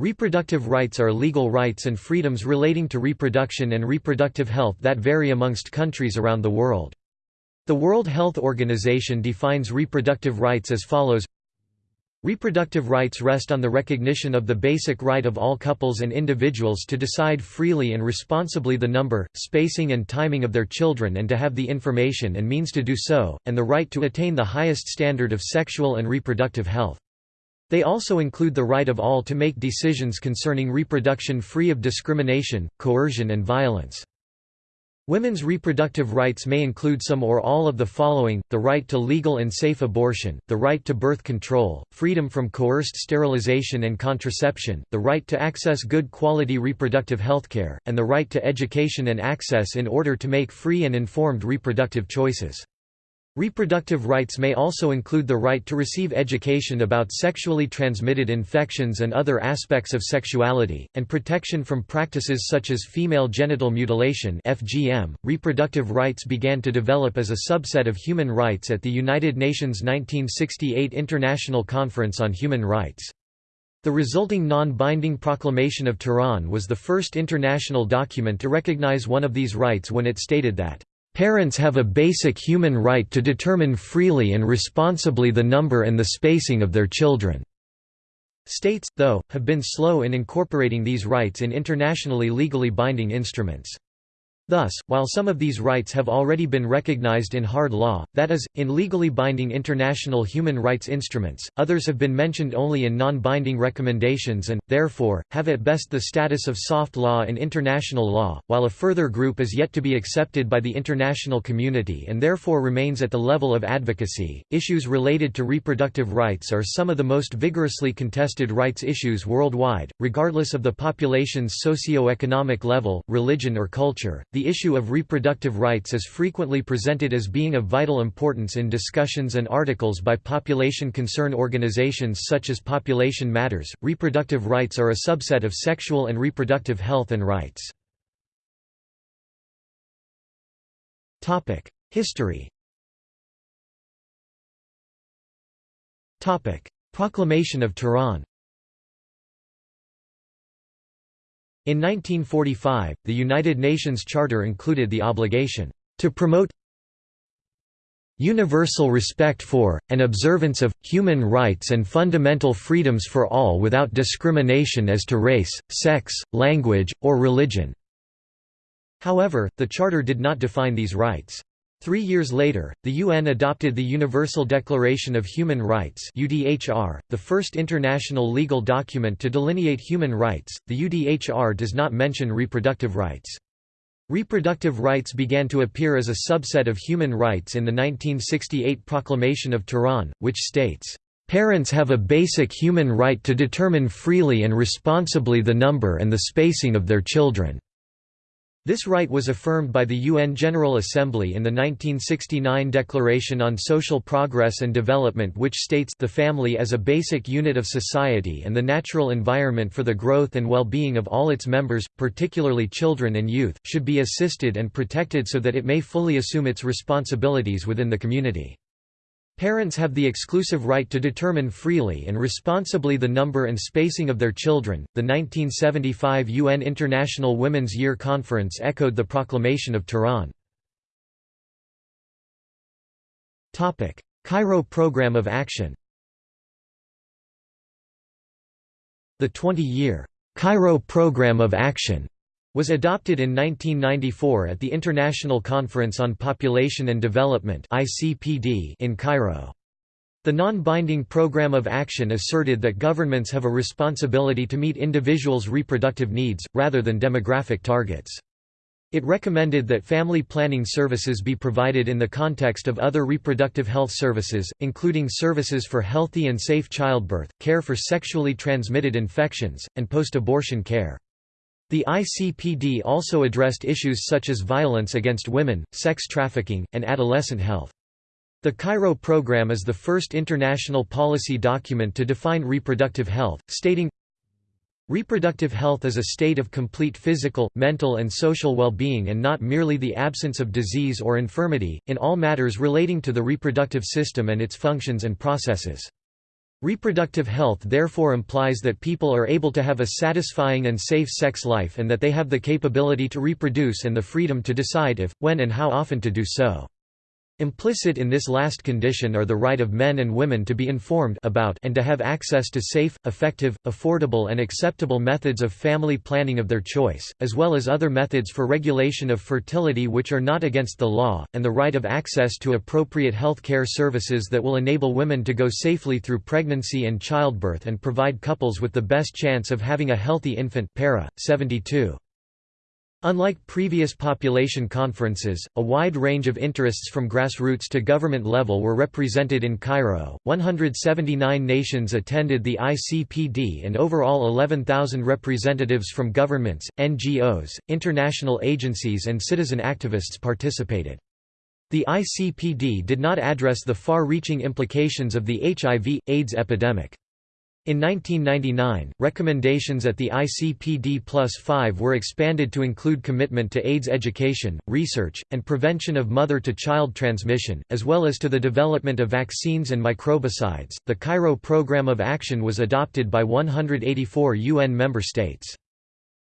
Reproductive rights are legal rights and freedoms relating to reproduction and reproductive health that vary amongst countries around the world. The World Health Organization defines reproductive rights as follows Reproductive rights rest on the recognition of the basic right of all couples and individuals to decide freely and responsibly the number, spacing and timing of their children and to have the information and means to do so, and the right to attain the highest standard of sexual and reproductive health. They also include the right of all to make decisions concerning reproduction free of discrimination, coercion and violence. Women's reproductive rights may include some or all of the following, the right to legal and safe abortion, the right to birth control, freedom from coerced sterilization and contraception, the right to access good quality reproductive healthcare, and the right to education and access in order to make free and informed reproductive choices. Reproductive rights may also include the right to receive education about sexually transmitted infections and other aspects of sexuality, and protection from practices such as female genital mutilation (FGM). Reproductive rights began to develop as a subset of human rights at the United Nations 1968 International Conference on Human Rights. The resulting non-binding Proclamation of Tehran was the first international document to recognize one of these rights when it stated that Parents have a basic human right to determine freely and responsibly the number and the spacing of their children." States, though, have been slow in incorporating these rights in internationally legally binding instruments. Thus, while some of these rights have already been recognized in hard law, that is, in legally binding international human rights instruments, others have been mentioned only in non-binding recommendations and, therefore, have at best the status of soft law in international law, while a further group is yet to be accepted by the international community and therefore remains at the level of advocacy. Issues related to reproductive rights are some of the most vigorously contested rights issues worldwide, regardless of the population's socio-economic level, religion or culture. The issue of reproductive rights is frequently presented as being of vital importance in discussions and articles by population concern organizations such as Population Matters. Reproductive rights are a subset of sexual and reproductive health and rights. Topic: History. Topic: Proclamation of Tehran. In 1945, the United Nations Charter included the obligation to promote universal respect for, and observance of, human rights and fundamental freedoms for all without discrimination as to race, sex, language, or religion." However, the Charter did not define these rights. Three years later, the UN adopted the Universal Declaration of Human Rights (UDHR), the first international legal document to delineate human rights. The UDHR does not mention reproductive rights. Reproductive rights began to appear as a subset of human rights in the 1968 Proclamation of Tehran, which states, "...parents have a basic human right to determine freely and responsibly the number and the spacing of their children." This right was affirmed by the UN General Assembly in the 1969 Declaration on Social Progress and Development which states the family as a basic unit of society and the natural environment for the growth and well-being of all its members, particularly children and youth, should be assisted and protected so that it may fully assume its responsibilities within the community. Parents have the exclusive right to determine freely and responsibly the number and spacing of their children. The 1975 UN International Women's Year Conference echoed the proclamation of Tehran. Topic: Cairo Program of Action. The 20-year Cairo Program of Action was adopted in 1994 at the International Conference on Population and Development in Cairo. The non-binding Program of Action asserted that governments have a responsibility to meet individuals' reproductive needs, rather than demographic targets. It recommended that family planning services be provided in the context of other reproductive health services, including services for healthy and safe childbirth, care for sexually transmitted infections, and post-abortion care. The ICPD also addressed issues such as violence against women, sex trafficking, and adolescent health. The Cairo Program is the first international policy document to define reproductive health, stating, Reproductive health is a state of complete physical, mental and social well-being and not merely the absence of disease or infirmity, in all matters relating to the reproductive system and its functions and processes. Reproductive health therefore implies that people are able to have a satisfying and safe sex life and that they have the capability to reproduce and the freedom to decide if, when and how often to do so. Implicit in this last condition are the right of men and women to be informed about and to have access to safe, effective, affordable and acceptable methods of family planning of their choice, as well as other methods for regulation of fertility which are not against the law, and the right of access to appropriate health care services that will enable women to go safely through pregnancy and childbirth and provide couples with the best chance of having a healthy infant para. 72. Unlike previous population conferences, a wide range of interests from grassroots to government level were represented in Cairo. 179 nations attended the ICPD and overall 11,000 representatives from governments, NGOs, international agencies and citizen activists participated. The ICPD did not address the far-reaching implications of the HIV, AIDS epidemic. In 1999, recommendations at the ICPD Plus 5 were expanded to include commitment to AIDS education, research, and prevention of mother-to-child transmission, as well as to the development of vaccines and microbicides. The Cairo Programme of Action was adopted by 184 UN member states.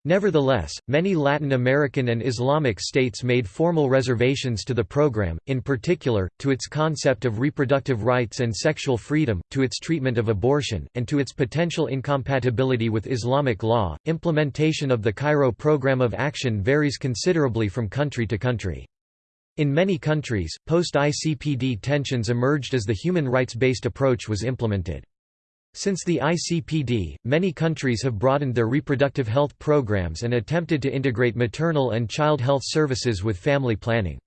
Nevertheless, many Latin American and Islamic states made formal reservations to the program, in particular, to its concept of reproductive rights and sexual freedom, to its treatment of abortion, and to its potential incompatibility with Islamic law. Implementation of the Cairo Program of Action varies considerably from country to country. In many countries, post-ICPD tensions emerged as the human rights-based approach was implemented. Since the ICPD, many countries have broadened their reproductive health programs and attempted to integrate maternal and child health services with family planning.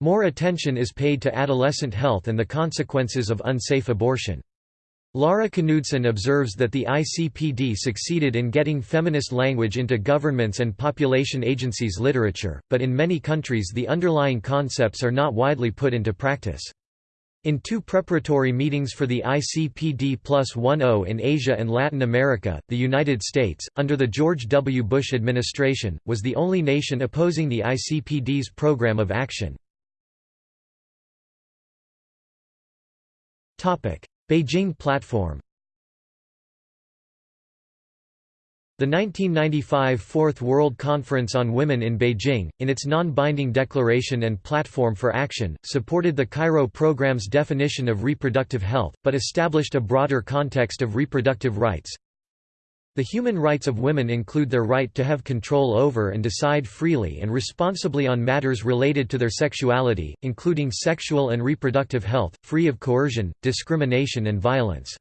More attention is paid to adolescent health and the consequences of unsafe abortion. Lara Knudsen observes that the ICPD succeeded in getting feminist language into governments and population agencies' literature, but in many countries the underlying concepts are not widely put into practice. In two preparatory meetings for the ICPD Plus 1.0 in Asia and Latin America, the United States, under the George W. Bush administration, was the only nation opposing the ICPD's program of action. Beijing Platform The 1995 Fourth World Conference on Women in Beijing, in its non-binding declaration and platform for action, supported the Cairo program's definition of reproductive health, but established a broader context of reproductive rights. The human rights of women include their right to have control over and decide freely and responsibly on matters related to their sexuality, including sexual and reproductive health, free of coercion, discrimination and violence.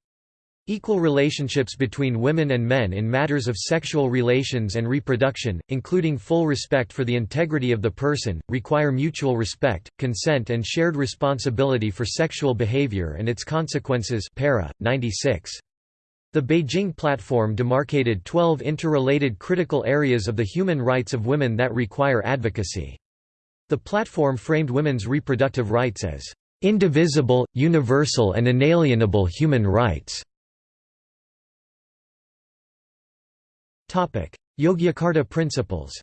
Equal relationships between women and men in matters of sexual relations and reproduction, including full respect for the integrity of the person, require mutual respect, consent and shared responsibility for sexual behavior and its consequences para, 96. The Beijing Platform demarcated 12 interrelated critical areas of the human rights of women that require advocacy. The platform framed women's reproductive rights as indivisible, universal and inalienable human rights. Yogyakarta Principles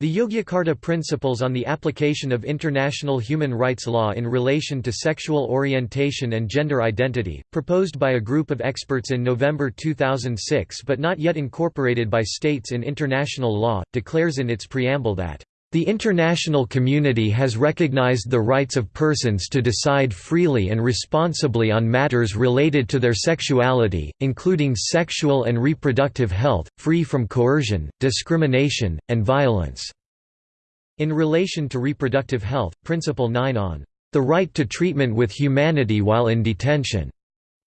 The Yogyakarta Principles on the Application of International Human Rights Law in Relation to Sexual Orientation and Gender Identity, proposed by a group of experts in November 2006 but not yet incorporated by states in international law, declares in its preamble that the international community has recognized the rights of persons to decide freely and responsibly on matters related to their sexuality, including sexual and reproductive health, free from coercion, discrimination, and violence." In relation to reproductive health, Principle 9 on the right to treatment with humanity while in detention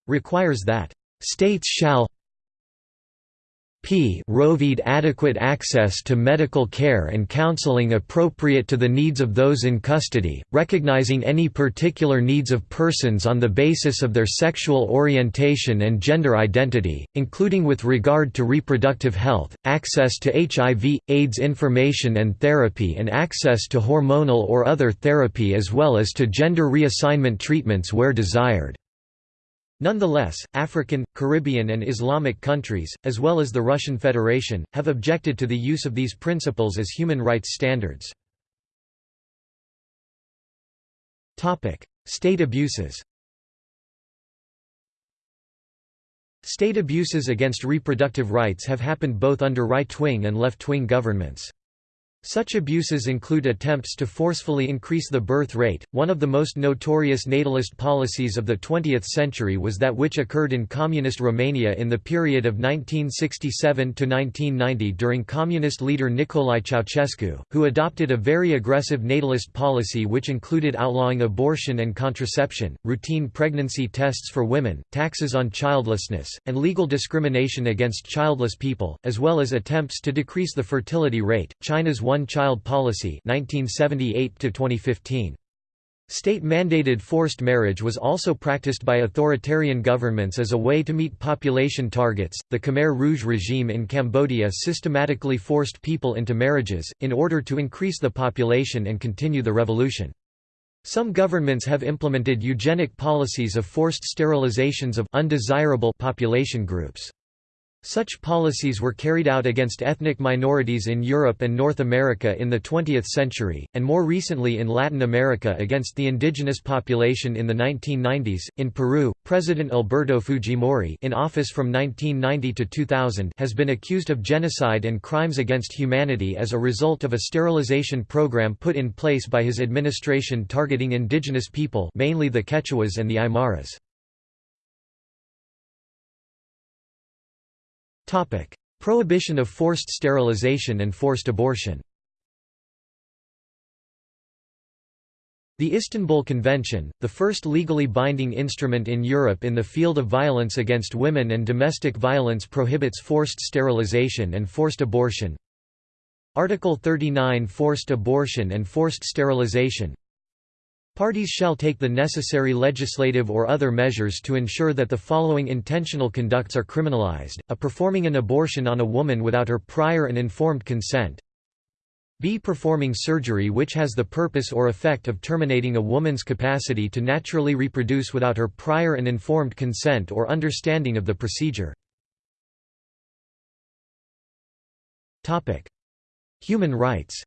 requires that states shall p provide adequate access to medical care and counseling appropriate to the needs of those in custody, recognizing any particular needs of persons on the basis of their sexual orientation and gender identity, including with regard to reproductive health, access to HIV, AIDS information and therapy and access to hormonal or other therapy as well as to gender reassignment treatments where desired. Nonetheless, African, Caribbean and Islamic countries, as well as the Russian Federation, have objected to the use of these principles as human rights standards. State abuses State abuses against reproductive rights have happened both under right-wing and left-wing governments. Such abuses include attempts to forcefully increase the birth rate. One of the most notorious natalist policies of the 20th century was that which occurred in communist Romania in the period of 1967 to 1990 during communist leader Nicolae Ceausescu, who adopted a very aggressive natalist policy which included outlawing abortion and contraception, routine pregnancy tests for women, taxes on childlessness, and legal discrimination against childless people, as well as attempts to decrease the fertility rate. China's one-child policy 1978 -2015. State-mandated forced marriage was also practiced by authoritarian governments as a way to meet population targets. The Khmer Rouge regime in Cambodia systematically forced people into marriages, in order to increase the population and continue the revolution. Some governments have implemented eugenic policies of forced sterilizations of undesirable population groups. Such policies were carried out against ethnic minorities in Europe and North America in the 20th century, and more recently in Latin America against the indigenous population in the 1990s. In Peru, President Alberto Fujimori, in office from 1990 to 2000, has been accused of genocide and crimes against humanity as a result of a sterilization program put in place by his administration targeting indigenous people, mainly the Quechuas and the Aymaras. Prohibition of forced sterilization and forced abortion The Istanbul Convention, the first legally binding instrument in Europe in the field of violence against women and domestic violence prohibits forced sterilization and forced abortion. Article 39 Forced abortion and forced sterilization Parties shall take the necessary legislative or other measures to ensure that the following intentional conducts are criminalized, a performing an abortion on a woman without her prior and informed consent, b. Performing surgery which has the purpose or effect of terminating a woman's capacity to naturally reproduce without her prior and informed consent or understanding of the procedure. Human rights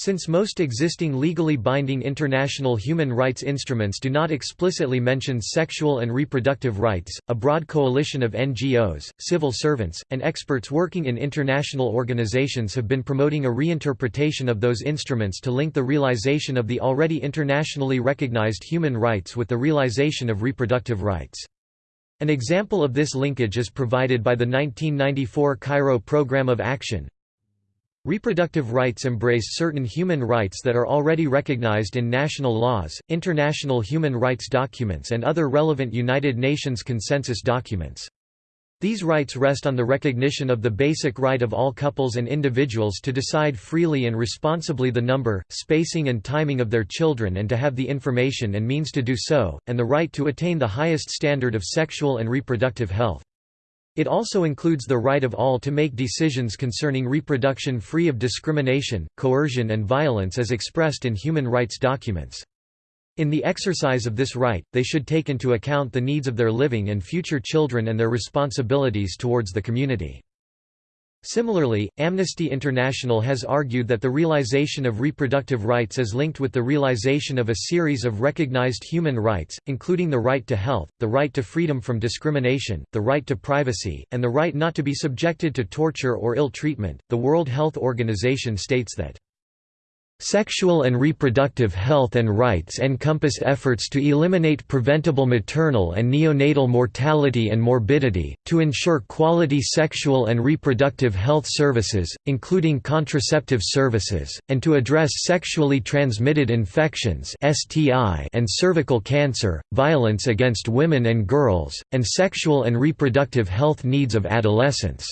Since most existing legally binding international human rights instruments do not explicitly mention sexual and reproductive rights, a broad coalition of NGOs, civil servants, and experts working in international organizations have been promoting a reinterpretation of those instruments to link the realization of the already internationally recognized human rights with the realization of reproductive rights. An example of this linkage is provided by the 1994 Cairo Programme of Action, Reproductive rights embrace certain human rights that are already recognized in national laws, international human rights documents and other relevant United Nations consensus documents. These rights rest on the recognition of the basic right of all couples and individuals to decide freely and responsibly the number, spacing and timing of their children and to have the information and means to do so, and the right to attain the highest standard of sexual and reproductive health. It also includes the right of all to make decisions concerning reproduction free of discrimination, coercion and violence as expressed in human rights documents. In the exercise of this right, they should take into account the needs of their living and future children and their responsibilities towards the community. Similarly, Amnesty International has argued that the realization of reproductive rights is linked with the realization of a series of recognized human rights, including the right to health, the right to freedom from discrimination, the right to privacy, and the right not to be subjected to torture or ill treatment. The World Health Organization states that Sexual and reproductive health and rights encompass efforts to eliminate preventable maternal and neonatal mortality and morbidity, to ensure quality sexual and reproductive health services, including contraceptive services, and to address sexually transmitted infections and cervical cancer, violence against women and girls, and sexual and reproductive health needs of adolescents.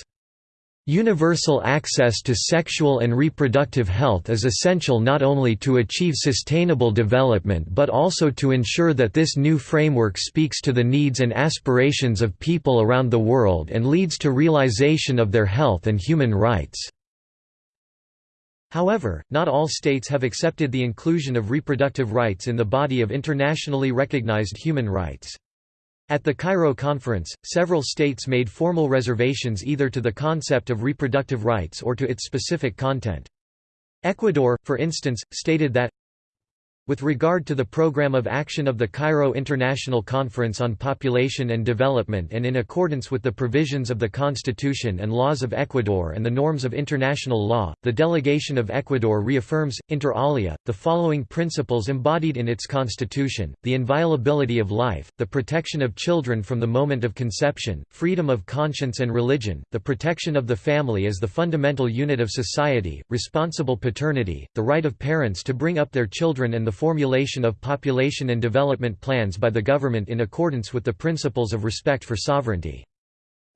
Universal access to sexual and reproductive health is essential not only to achieve sustainable development but also to ensure that this new framework speaks to the needs and aspirations of people around the world and leads to realization of their health and human rights. However, not all states have accepted the inclusion of reproductive rights in the body of internationally recognized human rights. At the Cairo conference, several states made formal reservations either to the concept of reproductive rights or to its specific content. Ecuador, for instance, stated that With regard to the program of action of the Cairo International Conference on Population and Development and in accordance with the provisions of the Constitution and laws of Ecuador and the norms of international law, the delegation of Ecuador reaffirms, inter alia, the following principles embodied in its constitution, the inviolability of life, the protection of children from the moment of conception, freedom of conscience and religion, the protection of the family as the fundamental unit of society, responsible paternity, the right of parents to bring up their children and the formulation of population and development plans by the government in accordance with the principles of respect for sovereignty.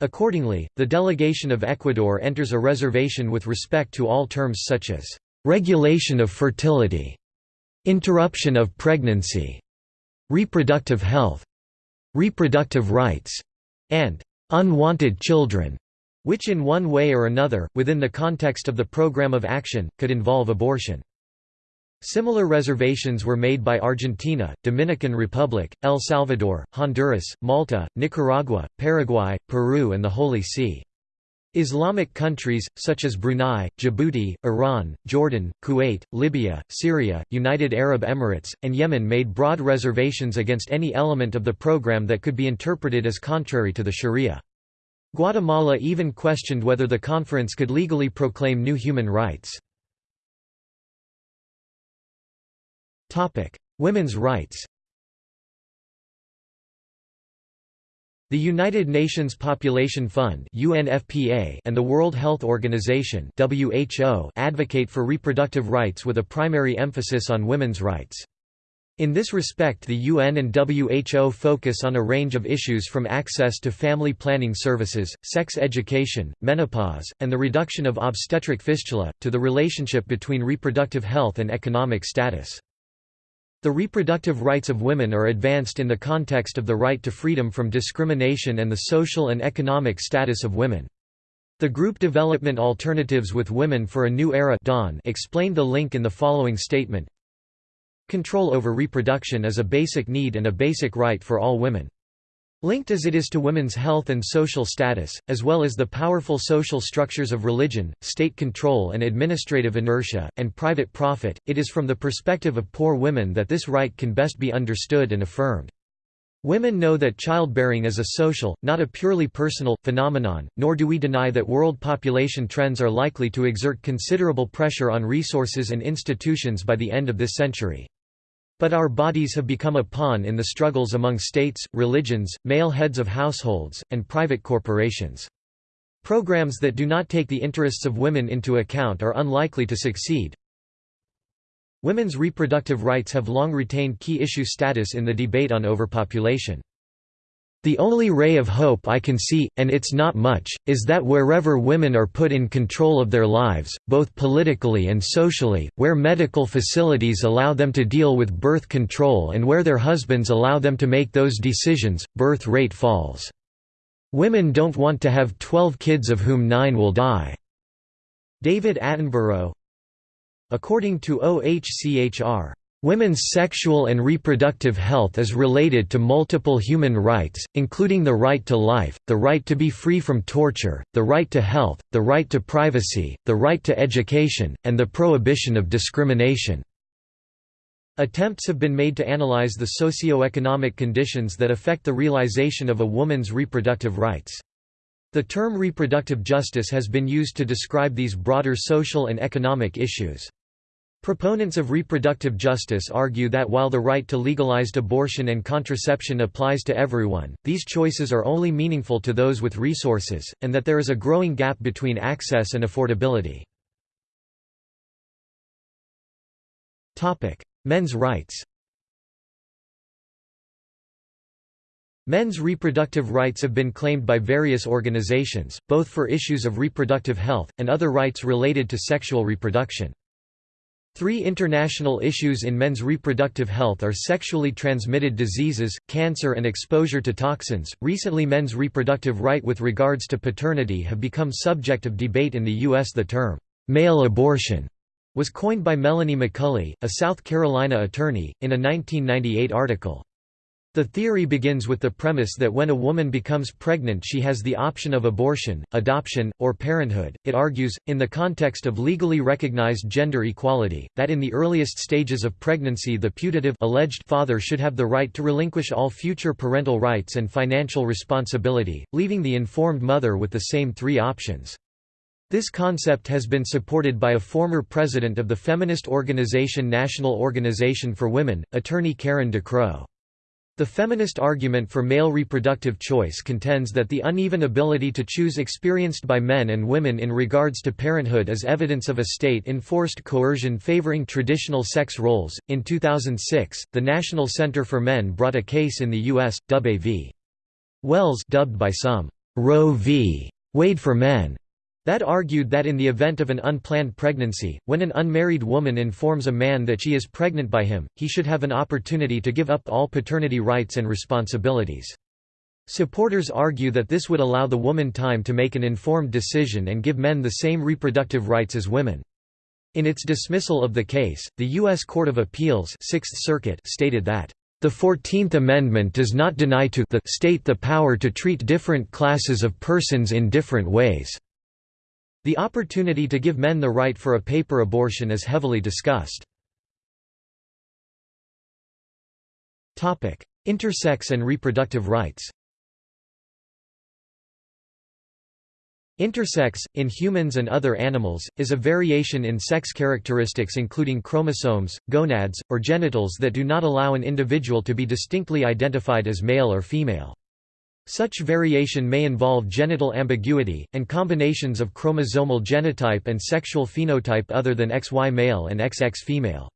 Accordingly, the delegation of Ecuador enters a reservation with respect to all terms such as regulation of fertility, interruption of pregnancy, reproductive health, reproductive rights, and unwanted children, which in one way or another, within the context of the program of action, could involve abortion. Similar reservations were made by Argentina, Dominican Republic, El Salvador, Honduras, Malta, Nicaragua, Paraguay, Peru and the Holy See. Islamic countries, such as Brunei, Djibouti, Iran, Jordan, Kuwait, Libya, Syria, United Arab Emirates, and Yemen made broad reservations against any element of the program that could be interpreted as contrary to the Sharia. Guatemala even questioned whether the conference could legally proclaim new human rights. Women's rights The United Nations Population Fund (UNFPA) and the World Health Organization (WHO) advocate for reproductive rights with a primary emphasis on women's rights. In this respect the UN and WHO focus on a range of issues from access to family planning services, sex education, menopause, and the reduction of obstetric fistula, to the relationship between reproductive health and economic status. The reproductive rights of women are advanced in the context of the right to freedom from discrimination and the social and economic status of women. The group Development Alternatives with Women for a New Era Dawn explained the link in the following statement Control over reproduction is a basic need and a basic right for all women. Linked as it is to women's health and social status, as well as the powerful social structures of religion, state control and administrative inertia, and private profit, it is from the perspective of poor women that this right can best be understood and affirmed. Women know that childbearing is a social, not a purely personal, phenomenon, nor do we deny that world population trends are likely to exert considerable pressure on resources and institutions by the end of this century. But our bodies have become a pawn in the struggles among states, religions, male heads of households, and private corporations. Programs that do not take the interests of women into account are unlikely to succeed. Women's reproductive rights have long retained key issue status in the debate on overpopulation. The only ray of hope I can see, and it's not much, is that wherever women are put in control of their lives, both politically and socially, where medical facilities allow them to deal with birth control and where their husbands allow them to make those decisions, birth rate falls. Women don't want to have 12 kids of whom 9 will die." David Attenborough According to OHCHR Women's sexual and reproductive health is related to multiple human rights, including the right to life, the right to be free from torture, the right to health, the right to privacy, the right to education, and the prohibition of discrimination. Attempts have been made to analyze the socio-economic conditions that affect the realization of a woman's reproductive rights. The term reproductive justice has been used to describe these broader social and economic issues. Proponents of reproductive justice argue that while the right to legalized abortion and contraception applies to everyone, these choices are only meaningful to those with resources, and that there is a growing gap between access and affordability. Men's rights Men's reproductive rights have been claimed by various organizations, both for issues of reproductive health, and other rights related to sexual reproduction. Three international issues in men's reproductive health are sexually transmitted diseases, cancer, and exposure to toxins. Recently, men's reproductive right with regards to paternity have become subject of debate in the U.S. The term, male abortion, was coined by Melanie McCulley, a South Carolina attorney, in a 1998 article. The theory begins with the premise that when a woman becomes pregnant she has the option of abortion, adoption, or parenthood. It argues, in the context of legally recognized gender equality, that in the earliest stages of pregnancy the putative alleged father should have the right to relinquish all future parental rights and financial responsibility, leaving the informed mother with the same three options. This concept has been supported by a former president of the feminist organization National Organization for Women, attorney Karen DeCrow. The feminist argument for male reproductive choice contends that the uneven ability to choose experienced by men and women in regards to parenthood is evidence of a state enforced coercion favoring traditional sex roles. In 2006, the National Center for Men brought a case in the U.S., Dubay v. Wells, dubbed by some Roe v. Wade for Men, that argued that in the event of an unplanned pregnancy, when an unmarried woman informs a man that she is pregnant by him, he should have an opportunity to give up all paternity rights and responsibilities. Supporters argue that this would allow the woman time to make an informed decision and give men the same reproductive rights as women. In its dismissal of the case, the U.S. Court of Appeals Sixth Circuit stated that the Fourteenth Amendment does not deny to the state the power to treat different classes of persons in different ways. The opportunity to give men the right for a paper abortion is heavily discussed. Intersex and reproductive rights Intersex, in humans and other animals, is a variation in sex characteristics including chromosomes, gonads, or genitals that do not allow an individual to be distinctly identified as male or female. Such variation may involve genital ambiguity, and combinations of chromosomal genotype and sexual phenotype other than XY male and XX female.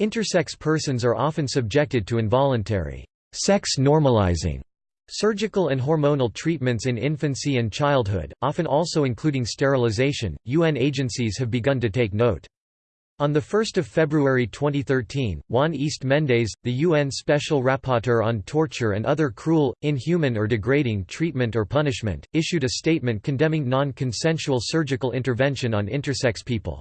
Intersex persons are often subjected to involuntary sex normalizing surgical and hormonal treatments in infancy and childhood, often also including sterilization. UN agencies have begun to take note. On 1 February 2013, Juan East Mendez, the UN Special Rapporteur on Torture and Other Cruel, Inhuman or Degrading Treatment or Punishment, issued a statement condemning non-consensual surgical intervention on intersex people.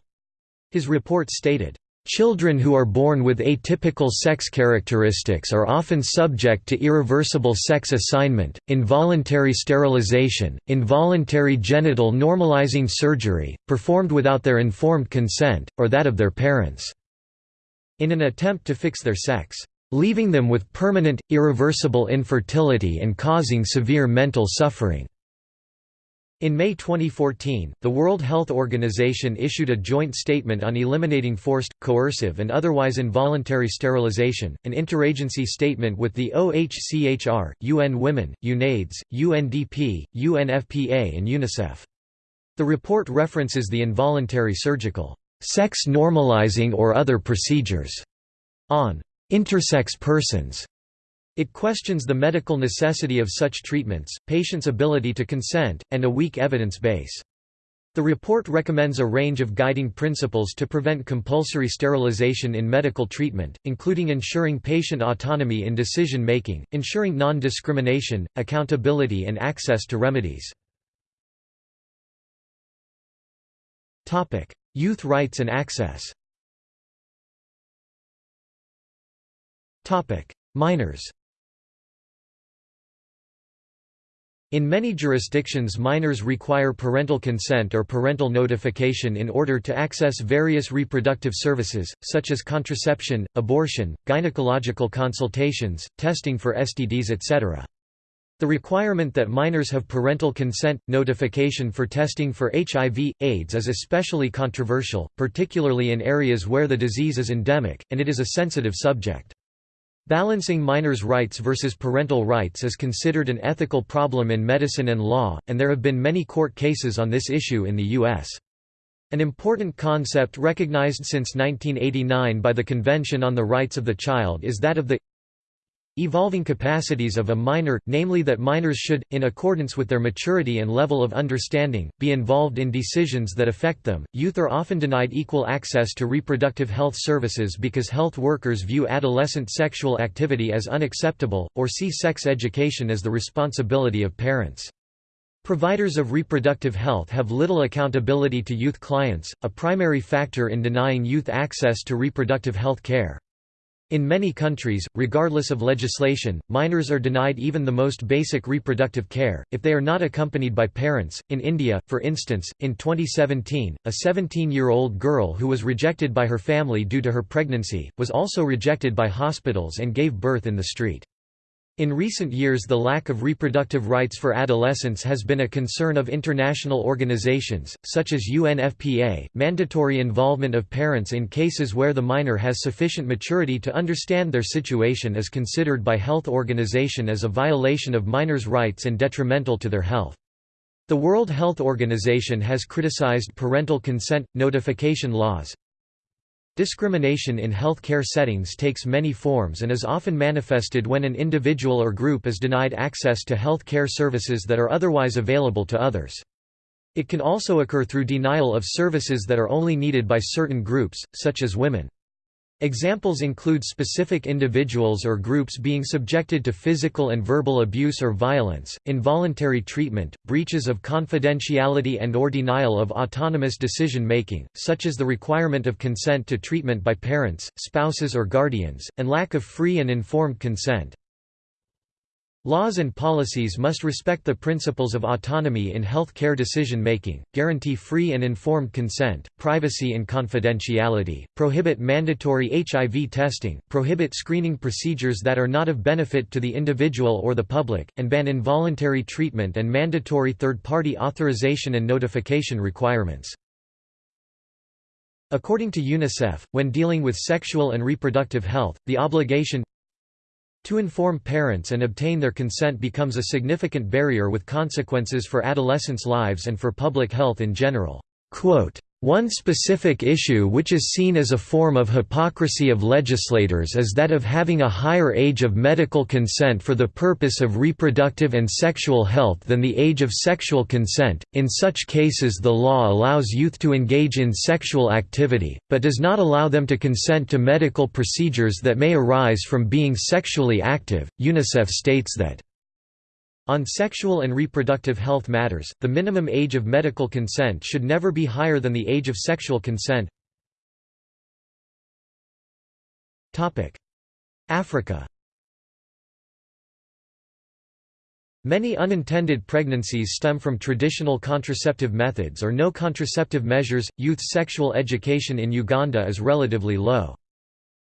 His report stated, Children who are born with atypical sex characteristics are often subject to irreversible sex assignment, involuntary sterilization, involuntary genital normalizing surgery, performed without their informed consent, or that of their parents, in an attempt to fix their sex, leaving them with permanent, irreversible infertility and causing severe mental suffering. In May 2014, the World Health Organization issued a joint statement on eliminating forced, coercive and otherwise involuntary sterilization, an interagency statement with the OHCHR, UN Women, UNAIDS, UNDP, UNFPA and UNICEF. The report references the involuntary surgical, sex normalizing or other procedures on intersex persons it questions the medical necessity of such treatments, patients' ability to consent, and a weak evidence base. The report recommends a range of guiding principles to prevent compulsory sterilization in medical treatment, including ensuring patient autonomy in decision-making, ensuring non-discrimination, accountability and access to remedies. Youth rights and access Minors In many jurisdictions minors require parental consent or parental notification in order to access various reproductive services, such as contraception, abortion, gynecological consultations, testing for STDs etc. The requirement that minors have parental consent, notification for testing for HIV, AIDS is especially controversial, particularly in areas where the disease is endemic, and it is a sensitive subject. Balancing minors' rights versus parental rights is considered an ethical problem in medicine and law, and there have been many court cases on this issue in the U.S. An important concept recognized since 1989 by the Convention on the Rights of the Child is that of the evolving capacities of a minor, namely that minors should, in accordance with their maturity and level of understanding, be involved in decisions that affect them. Youth are often denied equal access to reproductive health services because health workers view adolescent sexual activity as unacceptable, or see sex education as the responsibility of parents. Providers of reproductive health have little accountability to youth clients, a primary factor in denying youth access to reproductive health care. In many countries, regardless of legislation, minors are denied even the most basic reproductive care, if they are not accompanied by parents. In India, for instance, in 2017, a 17 year old girl who was rejected by her family due to her pregnancy, was also rejected by hospitals and gave birth in the street. In recent years the lack of reproductive rights for adolescents has been a concern of international organizations, such as UNFPA. Mandatory involvement of parents in cases where the minor has sufficient maturity to understand their situation is considered by health organization as a violation of minors' rights and detrimental to their health. The World Health Organization has criticized parental consent notification laws, Discrimination in health care settings takes many forms and is often manifested when an individual or group is denied access to health care services that are otherwise available to others. It can also occur through denial of services that are only needed by certain groups, such as women. Examples include specific individuals or groups being subjected to physical and verbal abuse or violence, involuntary treatment, breaches of confidentiality and or denial of autonomous decision-making, such as the requirement of consent to treatment by parents, spouses or guardians, and lack of free and informed consent. Laws and policies must respect the principles of autonomy in health care decision-making, guarantee free and informed consent, privacy and confidentiality, prohibit mandatory HIV testing, prohibit screening procedures that are not of benefit to the individual or the public, and ban involuntary treatment and mandatory third-party authorization and notification requirements. According to UNICEF, when dealing with sexual and reproductive health, the obligation to inform parents and obtain their consent becomes a significant barrier with consequences for adolescents' lives and for public health in general. Quote, one specific issue which is seen as a form of hypocrisy of legislators is that of having a higher age of medical consent for the purpose of reproductive and sexual health than the age of sexual consent. In such cases, the law allows youth to engage in sexual activity, but does not allow them to consent to medical procedures that may arise from being sexually active. UNICEF states that on sexual and reproductive health matters, the minimum age of medical consent should never be higher than the age of sexual consent. Africa Many unintended pregnancies stem from traditional contraceptive methods or no contraceptive measures. Youth sexual education in Uganda is relatively low.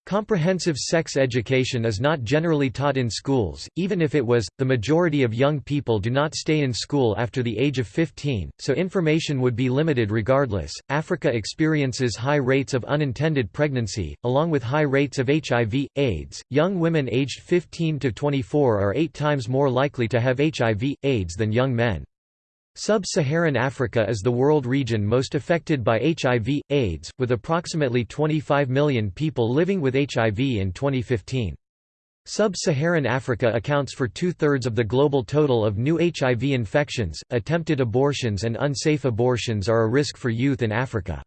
Comprehensive sex education is not generally taught in schools, even if it was, the majority of young people do not stay in school after the age of 15, so information would be limited regardless. Africa experiences high rates of unintended pregnancy, along with high rates of HIV, AIDS. Young women aged 15 to 24 are eight times more likely to have HIV, AIDS than young men. Sub-Saharan Africa is the world region most affected by HIV, AIDS, with approximately 25 million people living with HIV in 2015. Sub-Saharan Africa accounts for two-thirds of the global total of new HIV infections. Attempted abortions and unsafe abortions are a risk for youth in Africa.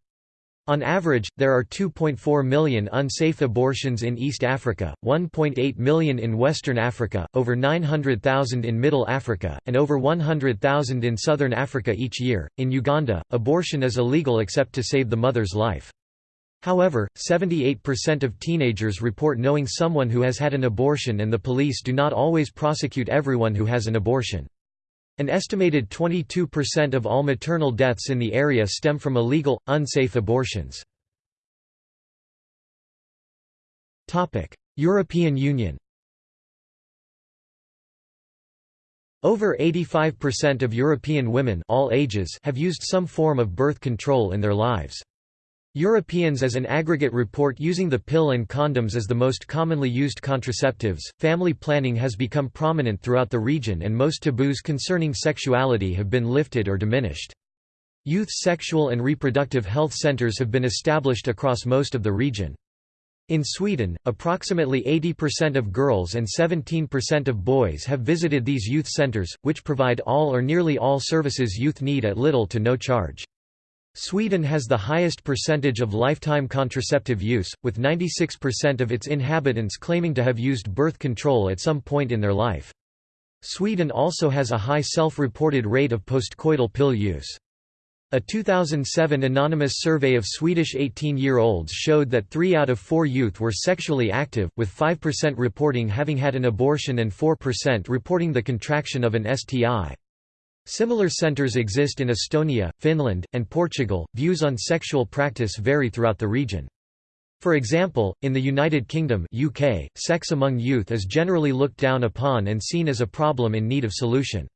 On average, there are 2.4 million unsafe abortions in East Africa, 1.8 million in Western Africa, over 900,000 in Middle Africa, and over 100,000 in Southern Africa each year. In Uganda, abortion is illegal except to save the mother's life. However, 78% of teenagers report knowing someone who has had an abortion and the police do not always prosecute everyone who has an abortion. An estimated 22% of all maternal deaths in the area stem from illegal, unsafe abortions. European Union Over 85% of European women all ages have used some form of birth control in their lives. Europeans as an aggregate report using the pill and condoms as the most commonly used contraceptives. Family planning has become prominent throughout the region and most taboos concerning sexuality have been lifted or diminished. Youth sexual and reproductive health centers have been established across most of the region. In Sweden, approximately 80% of girls and 17% of boys have visited these youth centers, which provide all or nearly all services youth need at little to no charge. Sweden has the highest percentage of lifetime contraceptive use, with 96% of its inhabitants claiming to have used birth control at some point in their life. Sweden also has a high self-reported rate of postcoital pill use. A 2007 anonymous survey of Swedish 18-year-olds showed that 3 out of 4 youth were sexually active, with 5% reporting having had an abortion and 4% reporting the contraction of an STI. Similar centers exist in Estonia, Finland, and Portugal. Views on sexual practice vary throughout the region. For example, in the United Kingdom UK, sex among youth is generally looked down upon and seen as a problem in need of solution.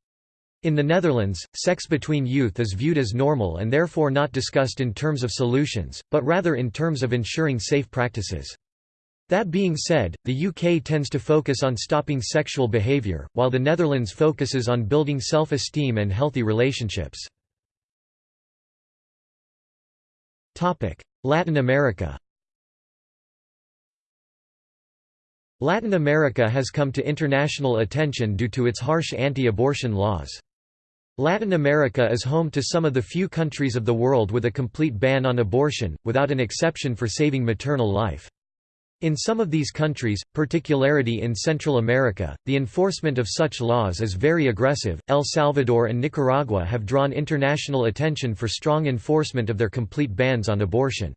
In the Netherlands, sex between youth is viewed as normal and therefore not discussed in terms of solutions, but rather in terms of ensuring safe practices. That being said, the UK tends to focus on stopping sexual behaviour, while the Netherlands focuses on building self-esteem and healthy relationships. Latin America Latin America has come to international attention due to its harsh anti-abortion laws. Latin America is home to some of the few countries of the world with a complete ban on abortion, without an exception for saving maternal life. In some of these countries, particularly in Central America, the enforcement of such laws is very aggressive. El Salvador and Nicaragua have drawn international attention for strong enforcement of their complete bans on abortion.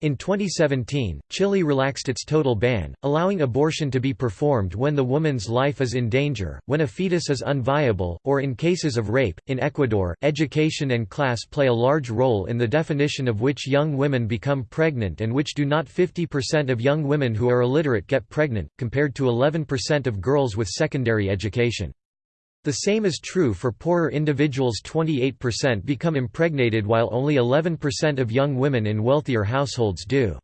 In 2017, Chile relaxed its total ban, allowing abortion to be performed when the woman's life is in danger, when a fetus is unviable, or in cases of rape. In Ecuador, education and class play a large role in the definition of which young women become pregnant and which do not 50% of young women who are illiterate get pregnant, compared to 11% of girls with secondary education. The same is true for poorer individuals 28% become impregnated while only 11% of young women in wealthier households do.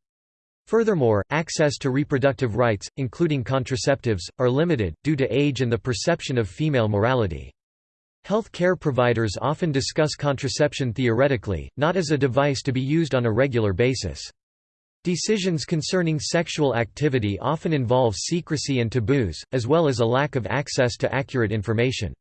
Furthermore, access to reproductive rights, including contraceptives, are limited, due to age and the perception of female morality. Health care providers often discuss contraception theoretically, not as a device to be used on a regular basis. Decisions concerning sexual activity often involve secrecy and taboos, as well as a lack of access to accurate information.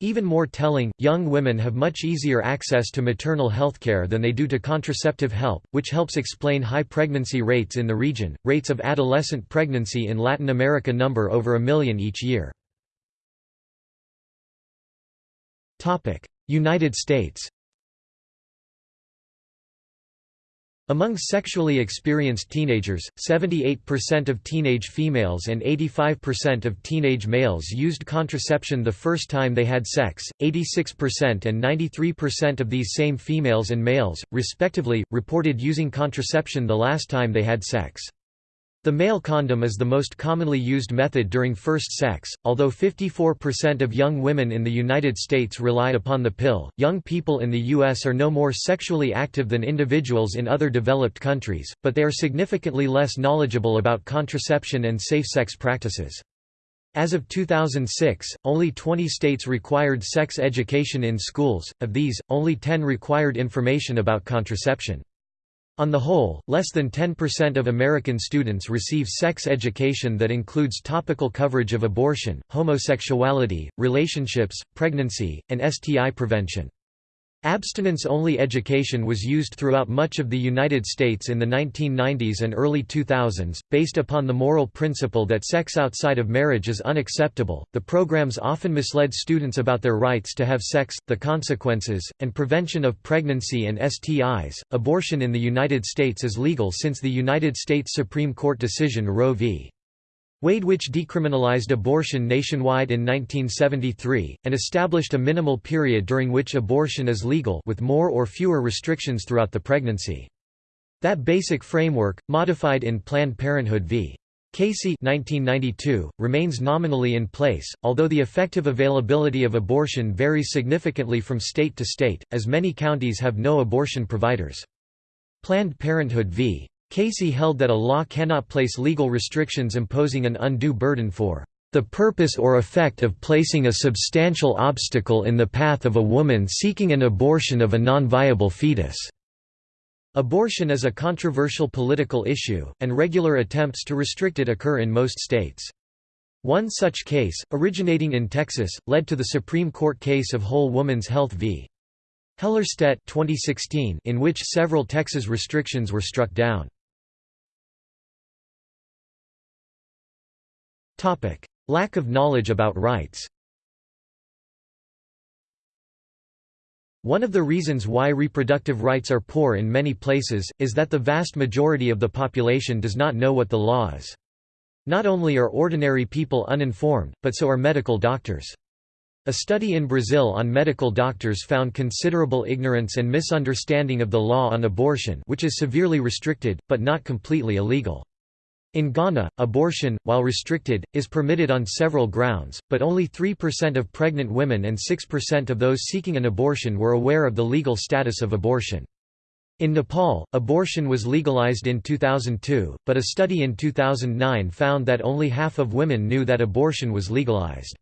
Even more telling, young women have much easier access to maternal healthcare than they do to contraceptive help, which helps explain high pregnancy rates in the region. Rates of adolescent pregnancy in Latin America number over a million each year. United States. Among sexually experienced teenagers, 78% of teenage females and 85% of teenage males used contraception the first time they had sex, 86% and 93% of these same females and males, respectively, reported using contraception the last time they had sex. The male condom is the most commonly used method during first sex, although 54% of young women in the United States rely upon the pill. Young people in the U.S. are no more sexually active than individuals in other developed countries, but they are significantly less knowledgeable about contraception and safe sex practices. As of 2006, only 20 states required sex education in schools, of these, only 10 required information about contraception. On the whole, less than 10% of American students receive sex education that includes topical coverage of abortion, homosexuality, relationships, pregnancy, and STI prevention. Abstinence-only education was used throughout much of the United States in the 1990s and early 2000s, based upon the moral principle that sex outside of marriage is unacceptable. The programs often misled students about their rights to have sex, the consequences, and prevention of pregnancy and STIs. Abortion in the United States is legal since the United States Supreme Court decision Roe v. Wade which decriminalized abortion nationwide in 1973, and established a minimal period during which abortion is legal with more or fewer restrictions throughout the pregnancy. That basic framework, modified in Planned Parenthood v. Casey 1992, remains nominally in place, although the effective availability of abortion varies significantly from state to state, as many counties have no abortion providers. Planned Parenthood v. Casey held that a law cannot place legal restrictions imposing an undue burden for the purpose or effect of placing a substantial obstacle in the path of a woman seeking an abortion of a non-viable fetus." Abortion is a controversial political issue, and regular attempts to restrict it occur in most states. One such case, originating in Texas, led to the Supreme Court case of Whole Woman's Health v. Hellerstedt 2016, in which several Texas restrictions were struck down. Lack of knowledge about rights One of the reasons why reproductive rights are poor in many places, is that the vast majority of the population does not know what the law is. Not only are ordinary people uninformed, but so are medical doctors. A study in Brazil on medical doctors found considerable ignorance and misunderstanding of the law on abortion which is severely restricted, but not completely illegal. In Ghana, abortion, while restricted, is permitted on several grounds, but only 3% of pregnant women and 6% of those seeking an abortion were aware of the legal status of abortion. In Nepal, abortion was legalized in 2002, but a study in 2009 found that only half of women knew that abortion was legalized.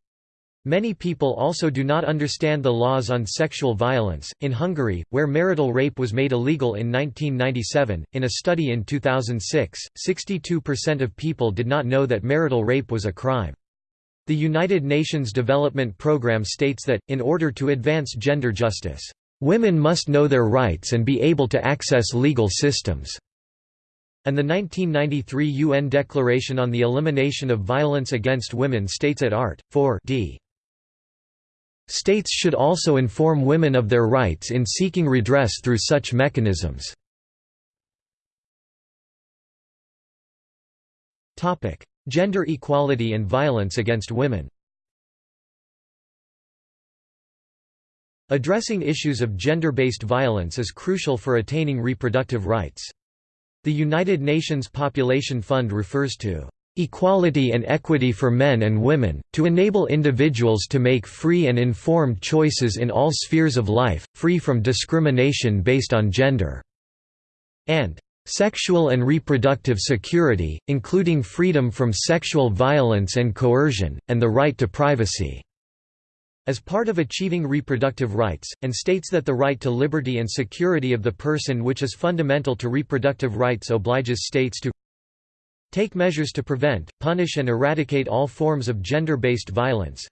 Many people also do not understand the laws on sexual violence. In Hungary, where marital rape was made illegal in 1997, in a study in 2006, 62% of people did not know that marital rape was a crime. The United Nations Development Programme states that, in order to advance gender justice, women must know their rights and be able to access legal systems. And the 1993 UN Declaration on the Elimination of Violence Against Women states at art. 4 d. States should also inform women of their rights in seeking redress through such mechanisms. Gender equality and violence against women Addressing issues of gender-based violence is crucial for attaining reproductive rights. The United Nations Population Fund refers to equality and equity for men and women, to enable individuals to make free and informed choices in all spheres of life, free from discrimination based on gender", and "...sexual and reproductive security, including freedom from sexual violence and coercion, and the right to privacy." as part of achieving reproductive rights, and states that the right to liberty and security of the person which is fundamental to reproductive rights obliges states to Take measures to prevent, punish and eradicate all forms of gender-based violence.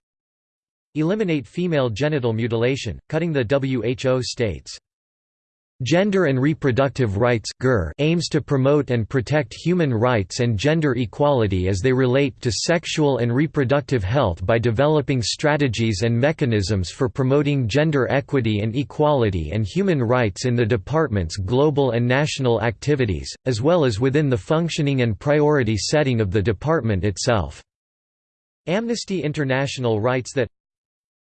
Eliminate female genital mutilation, cutting the WHO states. Gender and Reproductive Rights aims to promote and protect human rights and gender equality as they relate to sexual and reproductive health by developing strategies and mechanisms for promoting gender equity and equality and human rights in the department's global and national activities, as well as within the functioning and priority setting of the department itself. Amnesty International writes that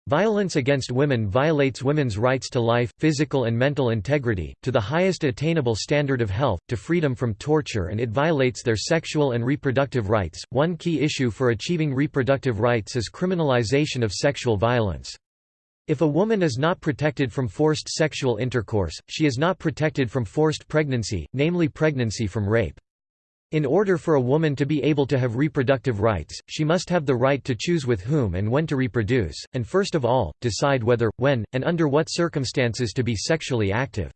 Violence against women violates women's rights to life, physical and mental integrity, to the highest attainable standard of health, to freedom from torture, and it violates their sexual and reproductive rights. One key issue for achieving reproductive rights is criminalization of sexual violence. If a woman is not protected from forced sexual intercourse, she is not protected from forced pregnancy, namely pregnancy from rape. In order for a woman to be able to have reproductive rights, she must have the right to choose with whom and when to reproduce, and first of all, decide whether, when, and under what circumstances to be sexually active.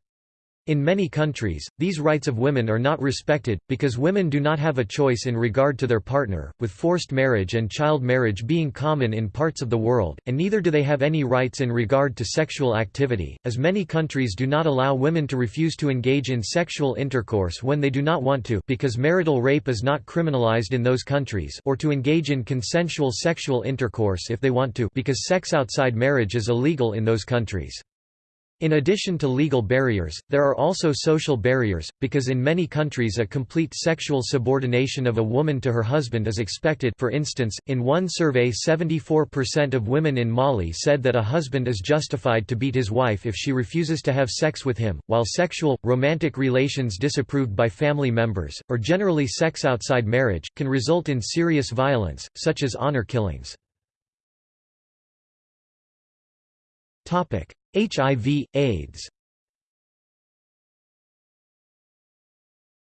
In many countries, these rights of women are not respected, because women do not have a choice in regard to their partner, with forced marriage and child marriage being common in parts of the world, and neither do they have any rights in regard to sexual activity, as many countries do not allow women to refuse to engage in sexual intercourse when they do not want to because marital rape is not criminalized in those countries or to engage in consensual sexual intercourse if they want to because sex outside marriage is illegal in those countries. In addition to legal barriers, there are also social barriers, because in many countries a complete sexual subordination of a woman to her husband is expected for instance, in one survey 74% of women in Mali said that a husband is justified to beat his wife if she refuses to have sex with him, while sexual, romantic relations disapproved by family members, or generally sex outside marriage, can result in serious violence, such as honor killings. HIV, AIDS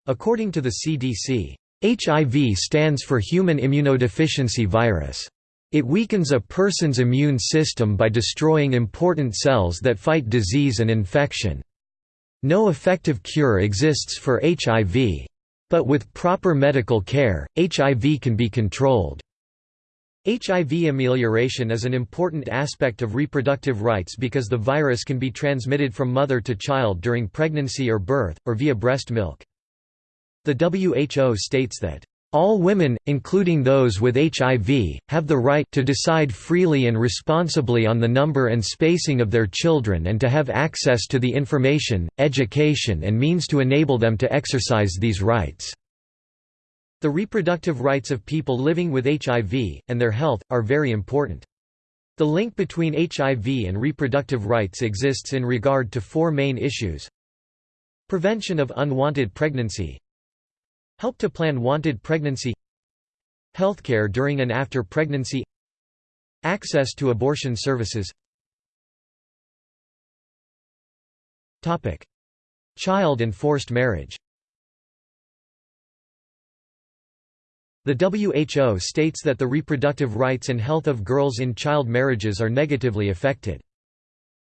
According to the CDC, HIV stands for Human Immunodeficiency Virus. It weakens a person's immune system by destroying important cells that fight disease and infection. No effective cure exists for HIV. But with proper medical care, HIV can be controlled. HIV amelioration is an important aspect of reproductive rights because the virus can be transmitted from mother to child during pregnancy or birth, or via breast milk. The WHO states that All women, including those with HIV, have the right to decide freely and responsibly on the number and spacing of their children and to have access to the information, education and means to enable them to exercise these rights." The reproductive rights of people living with HIV, and their health, are very important. The link between HIV and reproductive rights exists in regard to four main issues. Prevention of unwanted pregnancy. Help to plan wanted pregnancy. Healthcare during and after pregnancy. Access to abortion services. Child and forced marriage The WHO states that the reproductive rights and health of girls in child marriages are negatively affected.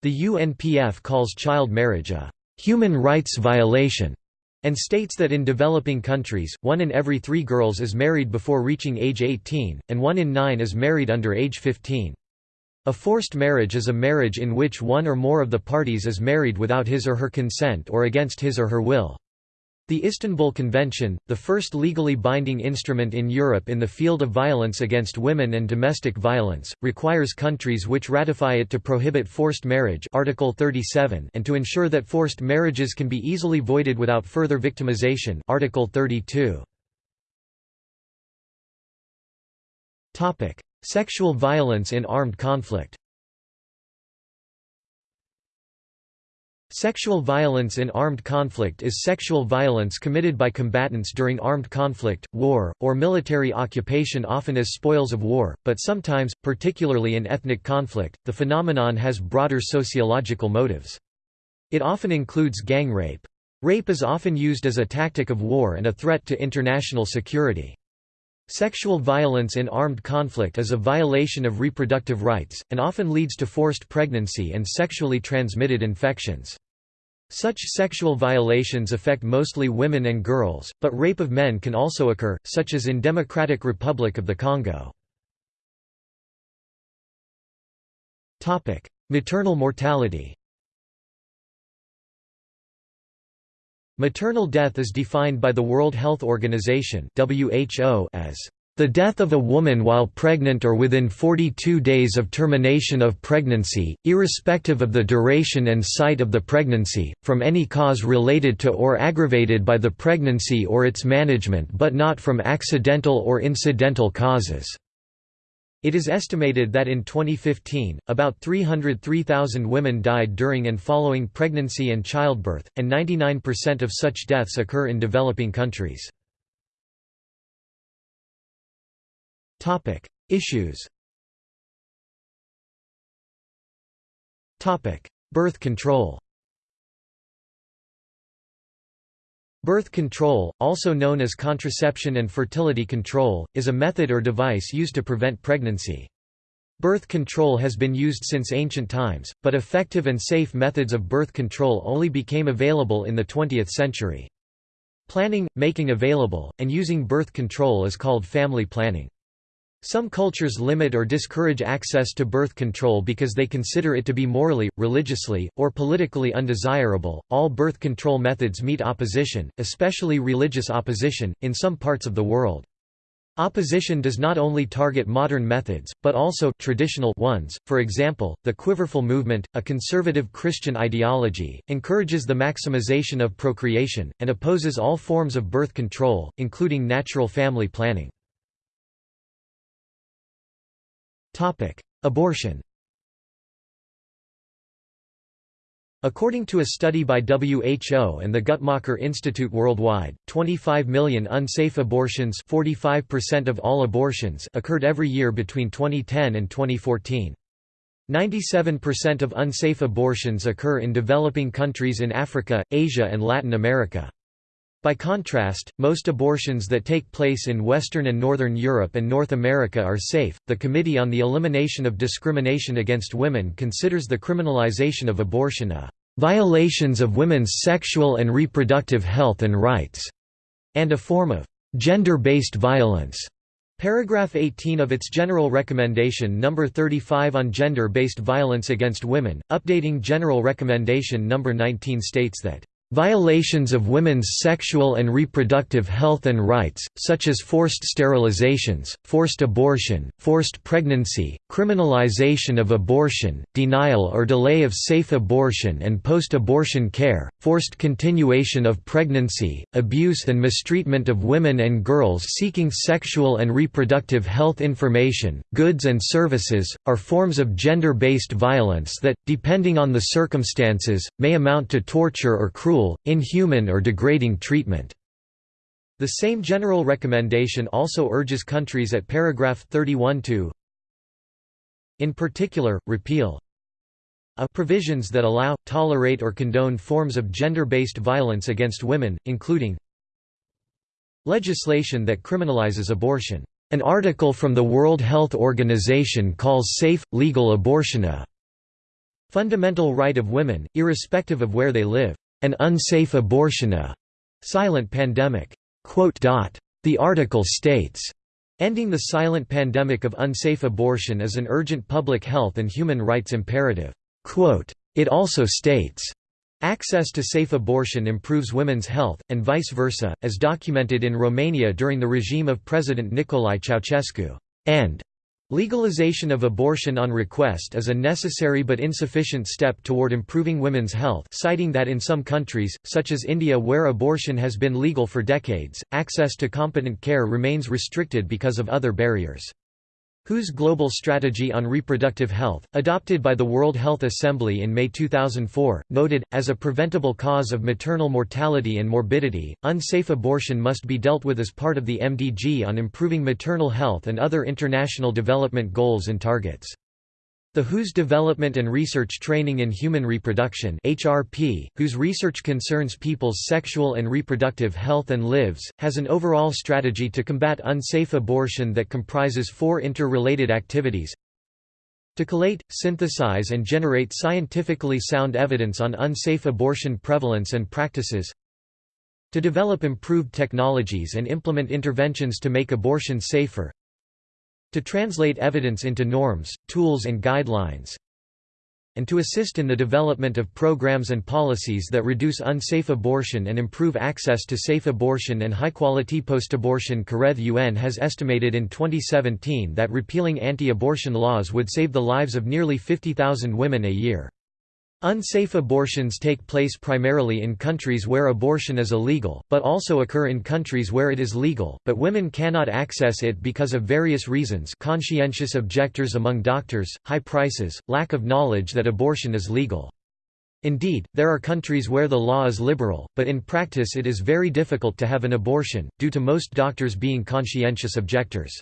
The UNPF calls child marriage a «human rights violation» and states that in developing countries, one in every three girls is married before reaching age 18, and one in nine is married under age 15. A forced marriage is a marriage in which one or more of the parties is married without his or her consent or against his or her will. The Istanbul Convention, the first legally binding instrument in Europe in the field of violence against women and domestic violence, requires countries which ratify it to prohibit forced marriage Article 37 and to ensure that forced marriages can be easily voided without further victimization Article 32. Topic: Sexual violence in armed conflict. Sexual violence in armed conflict is sexual violence committed by combatants during armed conflict, war, or military occupation often as spoils of war, but sometimes, particularly in ethnic conflict, the phenomenon has broader sociological motives. It often includes gang rape. Rape is often used as a tactic of war and a threat to international security. Sexual violence in armed conflict is a violation of reproductive rights, and often leads to forced pregnancy and sexually transmitted infections. Such sexual violations affect mostly women and girls, but rape of men can also occur, such as in Democratic Republic of the Congo. Maternal mortality Maternal death is defined by the World Health Organization as the death of a woman while pregnant or within 42 days of termination of pregnancy, irrespective of the duration and site of the pregnancy, from any cause related to or aggravated by the pregnancy or its management but not from accidental or incidental causes. It is estimated that in 2015, about 303,000 women died during and following pregnancy and childbirth, and 99% of such deaths occur in developing countries. Issues. Birth control. Birth control, also known as contraception and fertility control, is a method or device used to prevent pregnancy. Birth control has been used since ancient times, but effective and safe methods of birth control only became available in the 20th century. Planning, making available, and using birth control is called family planning. Some cultures limit or discourage access to birth control because they consider it to be morally, religiously, or politically undesirable. All birth control methods meet opposition, especially religious opposition, in some parts of the world. Opposition does not only target modern methods, but also traditional ones. For example, the Quiverful movement, a conservative Christian ideology, encourages the maximization of procreation, and opposes all forms of birth control, including natural family planning. Abortion According to a study by WHO and the Guttmacher Institute worldwide, 25 million unsafe abortions 45% of all abortions occurred every year between 2010 and 2014. 97% of unsafe abortions occur in developing countries in Africa, Asia and Latin America. By contrast, most abortions that take place in Western and Northern Europe and North America are safe. The Committee on the Elimination of Discrimination Against Women considers the criminalization of abortion a violations of women's sexual and reproductive health and rights, and a form of gender-based violence. Paragraph 18 of its General Recommendation No. 35 on Gender-Based Violence Against Women, updating General Recommendation No. 19 states that Violations of women's sexual and reproductive health and rights, such as forced sterilizations, forced abortion, forced pregnancy, criminalization of abortion, denial or delay of safe abortion and post-abortion care, forced continuation of pregnancy, abuse and mistreatment of women and girls seeking sexual and reproductive health information, goods and services, are forms of gender-based violence that, depending on the circumstances, may amount to torture or cruel cruel, inhuman or degrading treatment. The same general recommendation also urges countries at paragraph 31 to in particular, repeal a provisions that allow, tolerate or condone forms of gender-based violence against women, including legislation that criminalizes abortion. An article from the World Health Organization calls safe, legal abortion a fundamental right of women, irrespective of where they live an unsafe abortion a silent pandemic. The article states, Ending the silent pandemic of unsafe abortion is an urgent public health and human rights imperative. It also states, Access to safe abortion improves women's health, and vice versa, as documented in Romania during the regime of President Nicolae Ceausescu. And Legalization of abortion on request is a necessary but insufficient step toward improving women's health citing that in some countries, such as India where abortion has been legal for decades, access to competent care remains restricted because of other barriers. WHO's Global Strategy on Reproductive Health, adopted by the World Health Assembly in May 2004, noted, as a preventable cause of maternal mortality and morbidity, unsafe abortion must be dealt with as part of the MDG on improving maternal health and other international development goals and targets. The WHO's Development and Research Training in Human Reproduction HRP, whose research concerns people's sexual and reproductive health and lives, has an overall strategy to combat unsafe abortion that comprises four interrelated activities. To collate, synthesize and generate scientifically sound evidence on unsafe abortion prevalence and practices. To develop improved technologies and implement interventions to make abortion safer to translate evidence into norms, tools and guidelines, and to assist in the development of programs and policies that reduce unsafe abortion and improve access to safe abortion and high-quality post-abortion Careth UN has estimated in 2017 that repealing anti-abortion laws would save the lives of nearly 50,000 women a year. Unsafe abortions take place primarily in countries where abortion is illegal, but also occur in countries where it is legal, but women cannot access it because of various reasons conscientious objectors among doctors, high prices, lack of knowledge that abortion is legal. Indeed, there are countries where the law is liberal, but in practice it is very difficult to have an abortion, due to most doctors being conscientious objectors.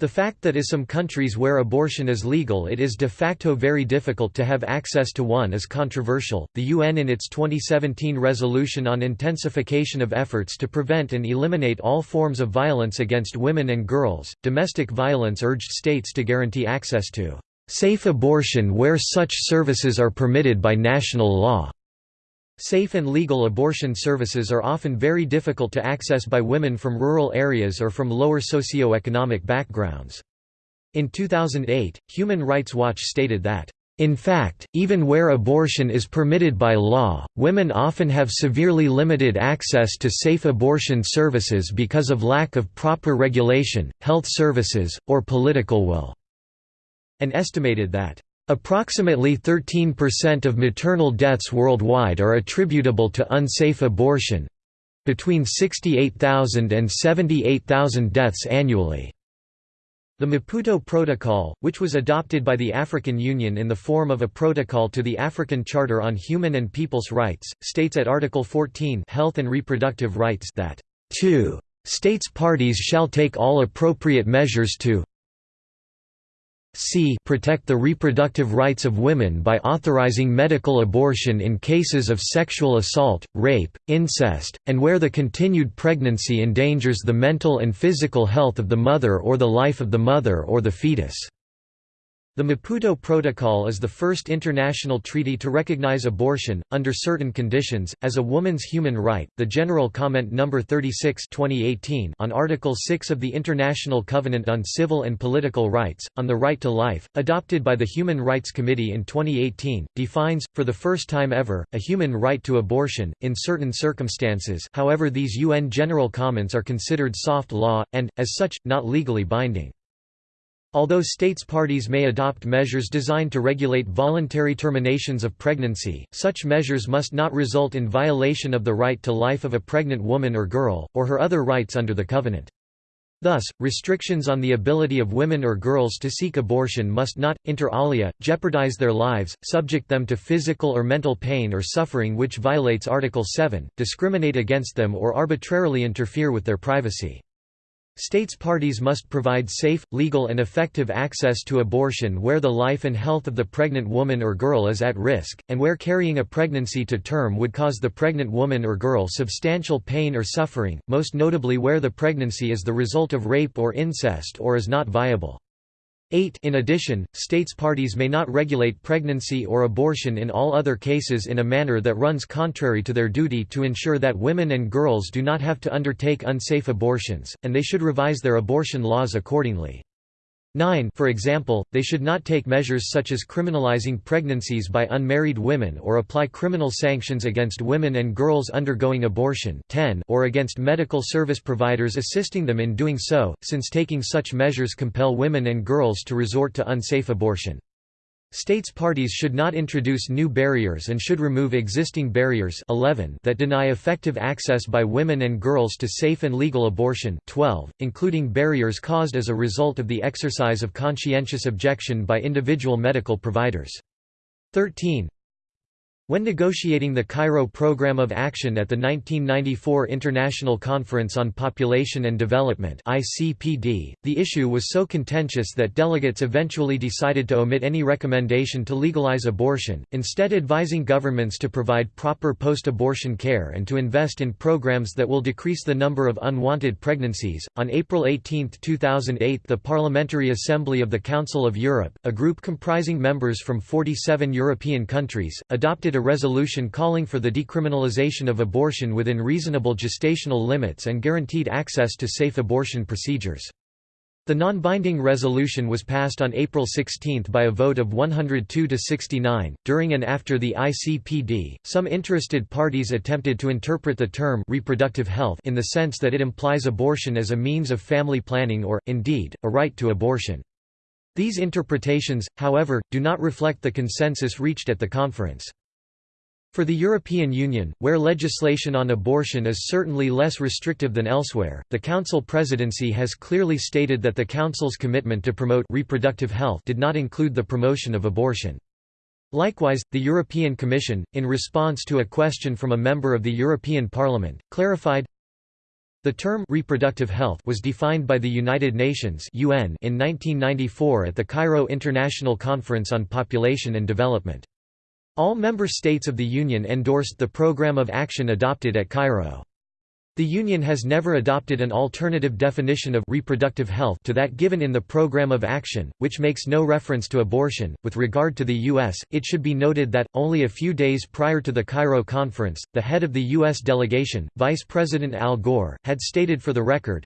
The fact that in some countries where abortion is legal it is de facto very difficult to have access to one is controversial. The UN in its 2017 resolution on intensification of efforts to prevent and eliminate all forms of violence against women and girls, domestic violence urged states to guarantee access to safe abortion where such services are permitted by national law. Safe and legal abortion services are often very difficult to access by women from rural areas or from lower socio-economic backgrounds. In 2008, Human Rights Watch stated that, "...in fact, even where abortion is permitted by law, women often have severely limited access to safe abortion services because of lack of proper regulation, health services, or political will," and estimated that Approximately 13% of maternal deaths worldwide are attributable to unsafe abortion between 68,000 and 78,000 deaths annually. The Maputo Protocol, which was adopted by the African Union in the form of a protocol to the African Charter on Human and People's Rights, states at Article 14 Health and Reproductive Rights that, 2. States parties shall take all appropriate measures to c protect the reproductive rights of women by authorizing medical abortion in cases of sexual assault, rape, incest, and where the continued pregnancy endangers the mental and physical health of the mother or the life of the mother or the fetus." The Maputo Protocol is the first international treaty to recognize abortion, under certain conditions, as a woman's human right. The General Comment No. 36 2018 on Article 6 of the International Covenant on Civil and Political Rights, on the right to life, adopted by the Human Rights Committee in 2018, defines, for the first time ever, a human right to abortion, in certain circumstances however these UN General Comments are considered soft law, and, as such, not legally binding. Although states parties may adopt measures designed to regulate voluntary terminations of pregnancy, such measures must not result in violation of the right to life of a pregnant woman or girl, or her other rights under the Covenant. Thus, restrictions on the ability of women or girls to seek abortion must not, inter alia, jeopardize their lives, subject them to physical or mental pain or suffering which violates Article 7, discriminate against them or arbitrarily interfere with their privacy. States parties must provide safe, legal and effective access to abortion where the life and health of the pregnant woman or girl is at risk, and where carrying a pregnancy to term would cause the pregnant woman or girl substantial pain or suffering, most notably where the pregnancy is the result of rape or incest or is not viable. 8 In addition, states parties may not regulate pregnancy or abortion in all other cases in a manner that runs contrary to their duty to ensure that women and girls do not have to undertake unsafe abortions, and they should revise their abortion laws accordingly. 9 For example, they should not take measures such as criminalizing pregnancies by unmarried women or apply criminal sanctions against women and girls undergoing abortion 10 or against medical service providers assisting them in doing so, since taking such measures compel women and girls to resort to unsafe abortion. States parties should not introduce new barriers and should remove existing barriers 11 that deny effective access by women and girls to safe and legal abortion 12, including barriers caused as a result of the exercise of conscientious objection by individual medical providers. 13 when negotiating the Cairo Programme of Action at the 1994 International Conference on Population and Development the issue was so contentious that delegates eventually decided to omit any recommendation to legalize abortion, instead advising governments to provide proper post-abortion care and to invest in programs that will decrease the number of unwanted pregnancies. On April 18, 2008, the Parliamentary Assembly of the Council of Europe, a group comprising members from 47 European countries, adopted a resolution calling for the decriminalization of abortion within reasonable gestational limits and guaranteed access to safe abortion procedures. The non-binding resolution was passed on April 16 by a vote of 102 to 69. During and after the ICPD, some interested parties attempted to interpret the term reproductive health in the sense that it implies abortion as a means of family planning or, indeed, a right to abortion. These interpretations, however, do not reflect the consensus reached at the conference. For the European Union, where legislation on abortion is certainly less restrictive than elsewhere, the Council presidency has clearly stated that the Council's commitment to promote reproductive health did not include the promotion of abortion. Likewise, the European Commission, in response to a question from a member of the European Parliament, clarified, the term reproductive health was defined by the United Nations (UN) in 1994 at the Cairo International Conference on Population and Development. All member states of the Union endorsed the program of action adopted at Cairo. The Union has never adopted an alternative definition of reproductive health to that given in the Program of Action, which makes no reference to abortion. With regard to the U.S., it should be noted that, only a few days prior to the Cairo conference, the head of the U.S. delegation, Vice President Al Gore, had stated for the record,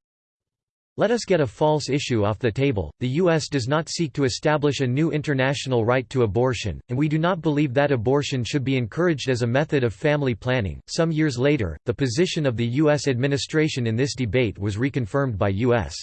let us get a false issue off the table. The U.S. does not seek to establish a new international right to abortion, and we do not believe that abortion should be encouraged as a method of family planning. Some years later, the position of the U.S. administration in this debate was reconfirmed by U.S.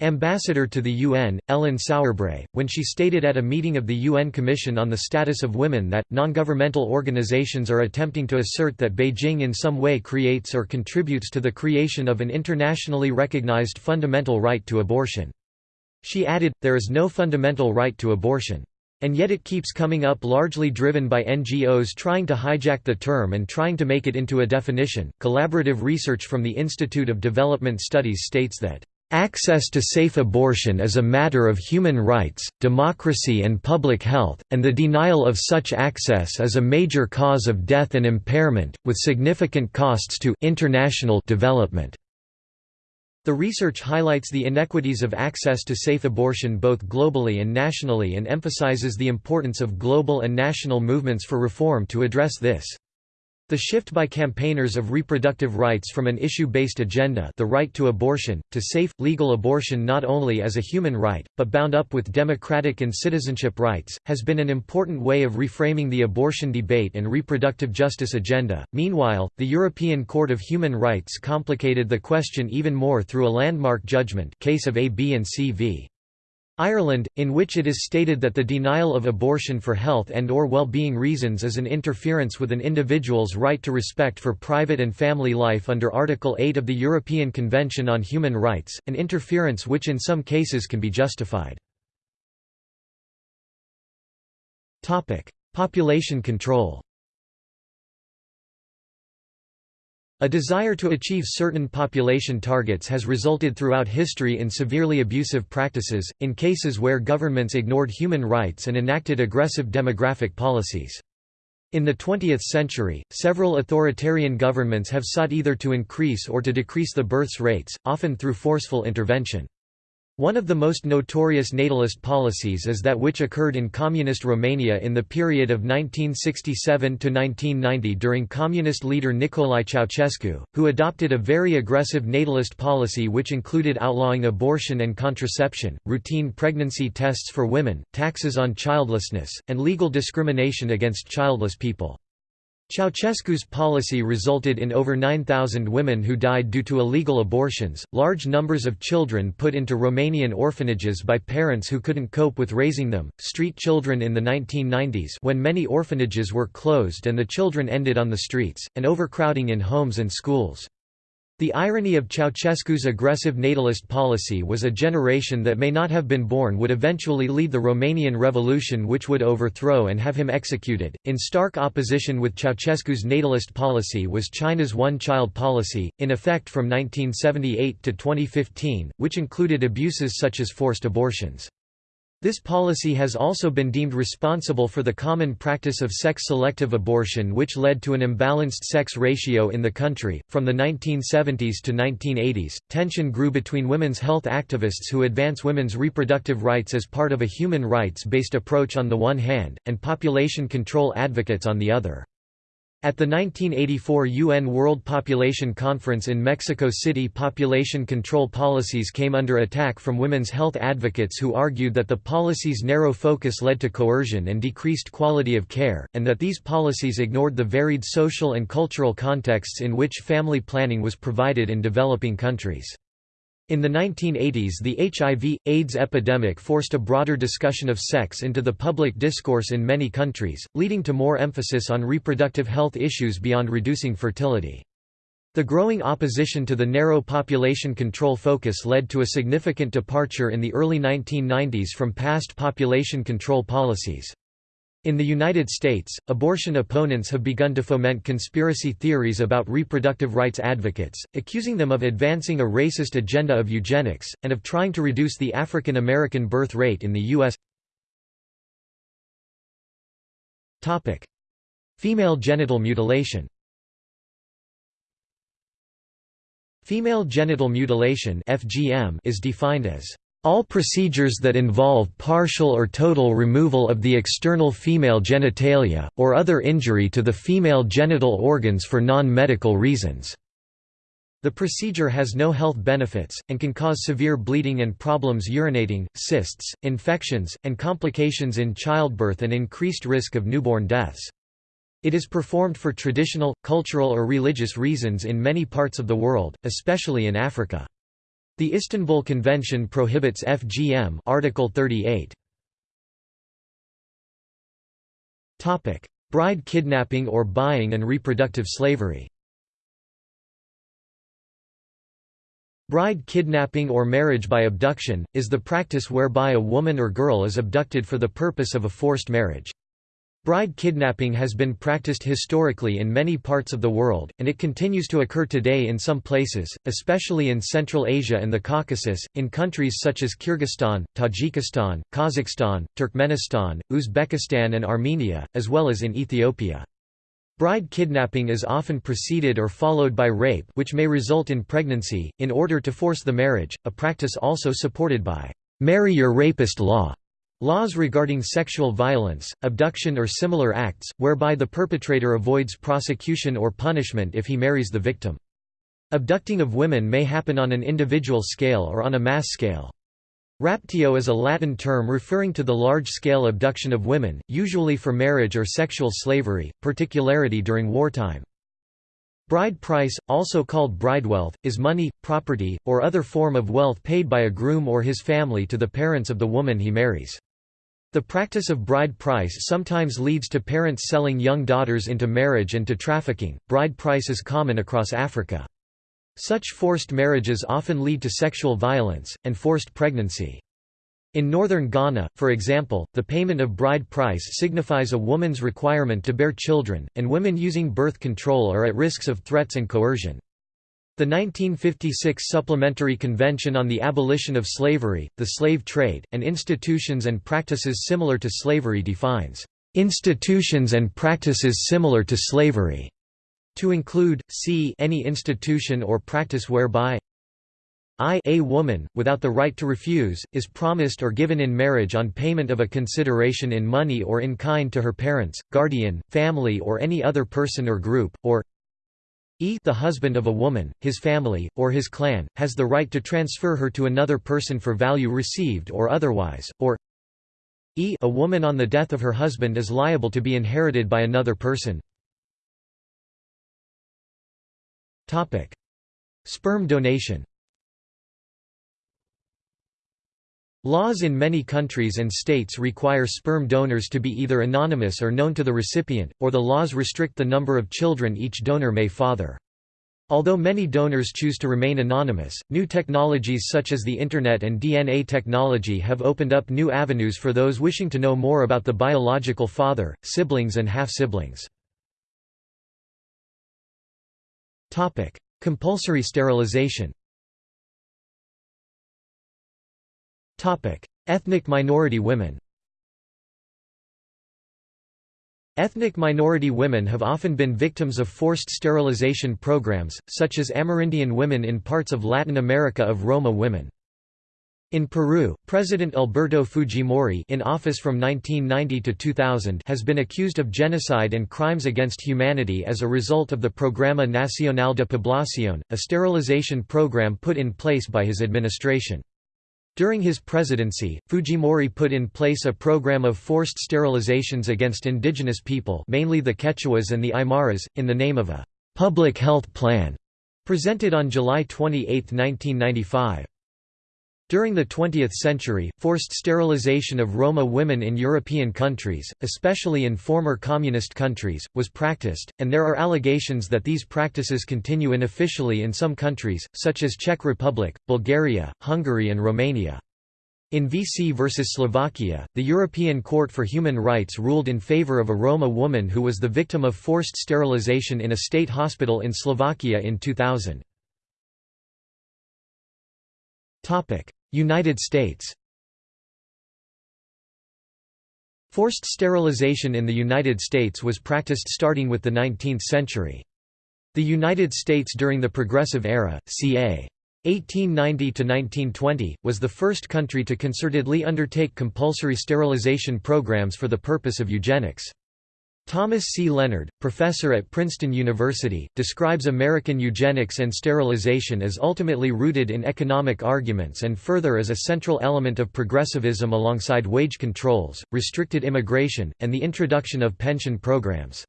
Ambassador to the UN, Ellen Sauerbrey, when she stated at a meeting of the UN Commission on the Status of Women that, non-governmental organizations are attempting to assert that Beijing in some way creates or contributes to the creation of an internationally recognized fundamental right to abortion. She added, there is no fundamental right to abortion. And yet it keeps coming up largely driven by NGOs trying to hijack the term and trying to make it into a definition. Collaborative research from the Institute of Development Studies states that Access to safe abortion is a matter of human rights, democracy and public health, and the denial of such access is a major cause of death and impairment, with significant costs to international development. The research highlights the inequities of access to safe abortion both globally and nationally and emphasizes the importance of global and national movements for reform to address this. The shift by campaigners of reproductive rights from an issue-based agenda the right to abortion, to safe, legal abortion not only as a human right, but bound up with democratic and citizenship rights, has been an important way of reframing the abortion debate and reproductive justice agenda. Meanwhile, the European Court of Human Rights complicated the question even more through a landmark judgment case of AB and C v. Ireland, in which it is stated that the denial of abortion for health and or well-being reasons is an interference with an individual's right to respect for private and family life under Article 8 of the European Convention on Human Rights, an interference which in some cases can be justified. Population control A desire to achieve certain population targets has resulted throughout history in severely abusive practices, in cases where governments ignored human rights and enacted aggressive demographic policies. In the 20th century, several authoritarian governments have sought either to increase or to decrease the births rates, often through forceful intervention. One of the most notorious natalist policies is that which occurred in Communist Romania in the period of 1967–1990 during Communist leader Nicolae Ceausescu, who adopted a very aggressive natalist policy which included outlawing abortion and contraception, routine pregnancy tests for women, taxes on childlessness, and legal discrimination against childless people. Ceausescu's policy resulted in over 9,000 women who died due to illegal abortions, large numbers of children put into Romanian orphanages by parents who couldn't cope with raising them, street children in the 1990s when many orphanages were closed and the children ended on the streets, and overcrowding in homes and schools. The irony of Ceausescu's aggressive natalist policy was a generation that may not have been born would eventually lead the Romanian Revolution which would overthrow and have him executed. In stark opposition with Ceausescu's natalist policy was China's one-child policy, in effect from 1978 to 2015, which included abuses such as forced abortions. This policy has also been deemed responsible for the common practice of sex-selective abortion which led to an imbalanced sex ratio in the country. From the 1970s to 1980s, tension grew between women's health activists who advance women's reproductive rights as part of a human rights-based approach on the one hand, and population control advocates on the other. At the 1984 UN World Population Conference in Mexico City population control policies came under attack from women's health advocates who argued that the policies' narrow focus led to coercion and decreased quality of care, and that these policies ignored the varied social and cultural contexts in which family planning was provided in developing countries. In the 1980s the HIV, AIDS epidemic forced a broader discussion of sex into the public discourse in many countries, leading to more emphasis on reproductive health issues beyond reducing fertility. The growing opposition to the narrow population control focus led to a significant departure in the early 1990s from past population control policies. In the United States, abortion opponents have begun to foment conspiracy theories about reproductive rights advocates, accusing them of advancing a racist agenda of eugenics, and of trying to reduce the African American birth rate in the U.S. Female genital mutilation Female genital mutilation is defined as all procedures that involve partial or total removal of the external female genitalia, or other injury to the female genital organs for non-medical reasons. The procedure has no health benefits, and can cause severe bleeding and problems urinating, cysts, infections, and complications in childbirth and increased risk of newborn deaths. It is performed for traditional, cultural or religious reasons in many parts of the world, especially in Africa. The Istanbul Convention prohibits FGM Article 38. Topic: Bride kidnapping or buying and reproductive slavery. Bride kidnapping or marriage by abduction, is the practice whereby a woman or girl is abducted for the purpose of a forced marriage. Bride kidnapping has been practiced historically in many parts of the world, and it continues to occur today in some places, especially in Central Asia and the Caucasus, in countries such as Kyrgyzstan, Tajikistan, Kazakhstan, Turkmenistan, Uzbekistan and Armenia, as well as in Ethiopia. Bride kidnapping is often preceded or followed by rape which may result in pregnancy, in order to force the marriage, a practice also supported by "'Marry Your Rapist' law", laws regarding sexual violence, abduction or similar acts, whereby the perpetrator avoids prosecution or punishment if he marries the victim. Abducting of women may happen on an individual scale or on a mass scale. Raptio is a Latin term referring to the large-scale abduction of women, usually for marriage or sexual slavery, particularly during wartime. Bride price, also called bridewealth, is money, property, or other form of wealth paid by a groom or his family to the parents of the woman he marries. The practice of bride price sometimes leads to parents selling young daughters into marriage and to trafficking. Bride price is common across Africa. Such forced marriages often lead to sexual violence, and forced pregnancy. In northern Ghana, for example, the payment of bride price signifies a woman's requirement to bear children, and women using birth control are at risks of threats and coercion. The 1956 Supplementary Convention on the Abolition of Slavery, the Slave Trade, and Institutions and Practices Similar to Slavery defines, "...institutions and practices similar to slavery." To include, c any institution or practice whereby I a woman, without the right to refuse, is promised or given in marriage on payment of a consideration in money or in kind to her parents, guardian, family or any other person or group, or e the husband of a woman, his family, or his clan, has the right to transfer her to another person for value received or otherwise, or e a woman on the death of her husband is liable to be inherited by another person. Sperm donation. Laws in many countries and states require sperm donors to be either anonymous or known to the recipient, or the laws restrict the number of children each donor may father. Although many donors choose to remain anonymous, new technologies such as the Internet and DNA technology have opened up new avenues for those wishing to know more about the biological father, siblings and half-siblings. Compulsory sterilization Ethnic minority women Ethnic minority women have often been victims of forced sterilization programs, such as Amerindian women in parts of Latin America of Roma women. In Peru, President Alberto Fujimori in office from 1990 to 2000 has been accused of genocide and crimes against humanity as a result of the Programa Nacional de Población, a sterilization program put in place by his administration. During his presidency, Fujimori put in place a program of forced sterilizations against indigenous people mainly the Quechuas and the Aymaras, in the name of a «public health plan» presented on July 28, 1995. During the 20th century, forced sterilization of Roma women in European countries, especially in former communist countries, was practiced, and there are allegations that these practices continue unofficially in some countries, such as Czech Republic, Bulgaria, Hungary and Romania. In VC versus Slovakia, the European Court for Human Rights ruled in favor of a Roma woman who was the victim of forced sterilization in a state hospital in Slovakia in 2000. United States Forced sterilization in the United States was practiced starting with the 19th century. The United States during the Progressive Era, ca. 1890–1920, was the first country to concertedly undertake compulsory sterilization programs for the purpose of eugenics. Thomas C. Leonard, professor at Princeton University, describes American eugenics and sterilization as ultimately rooted in economic arguments and further as a central element of progressivism alongside wage controls, restricted immigration, and the introduction of pension programs.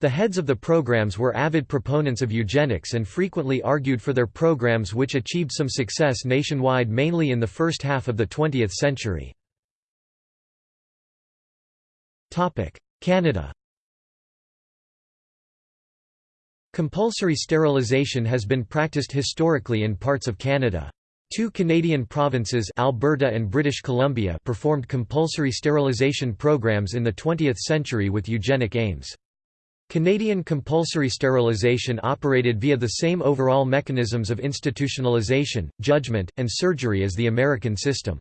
The heads of the programs were avid proponents of eugenics and frequently argued for their programs which achieved some success nationwide mainly in the first half of the 20th century. Canada Compulsory sterilization has been practiced historically in parts of Canada. Two Canadian provinces Alberta and British Columbia performed compulsory sterilization programs in the 20th century with eugenic aims. Canadian compulsory sterilization operated via the same overall mechanisms of institutionalization, judgment, and surgery as the American system.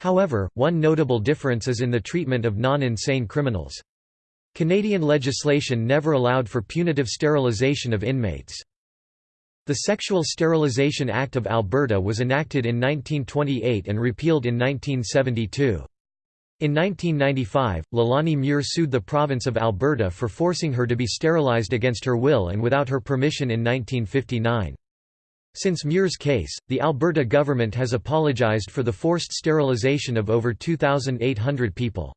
However, one notable difference is in the treatment of non-insane criminals. Canadian legislation never allowed for punitive sterilisation of inmates. The Sexual Sterilisation Act of Alberta was enacted in 1928 and repealed in 1972. In 1995, Leilani Muir sued the province of Alberta for forcing her to be sterilised against her will and without her permission in 1959. Since Muir's case, the Alberta government has apologised for the forced sterilisation of over 2,800 people.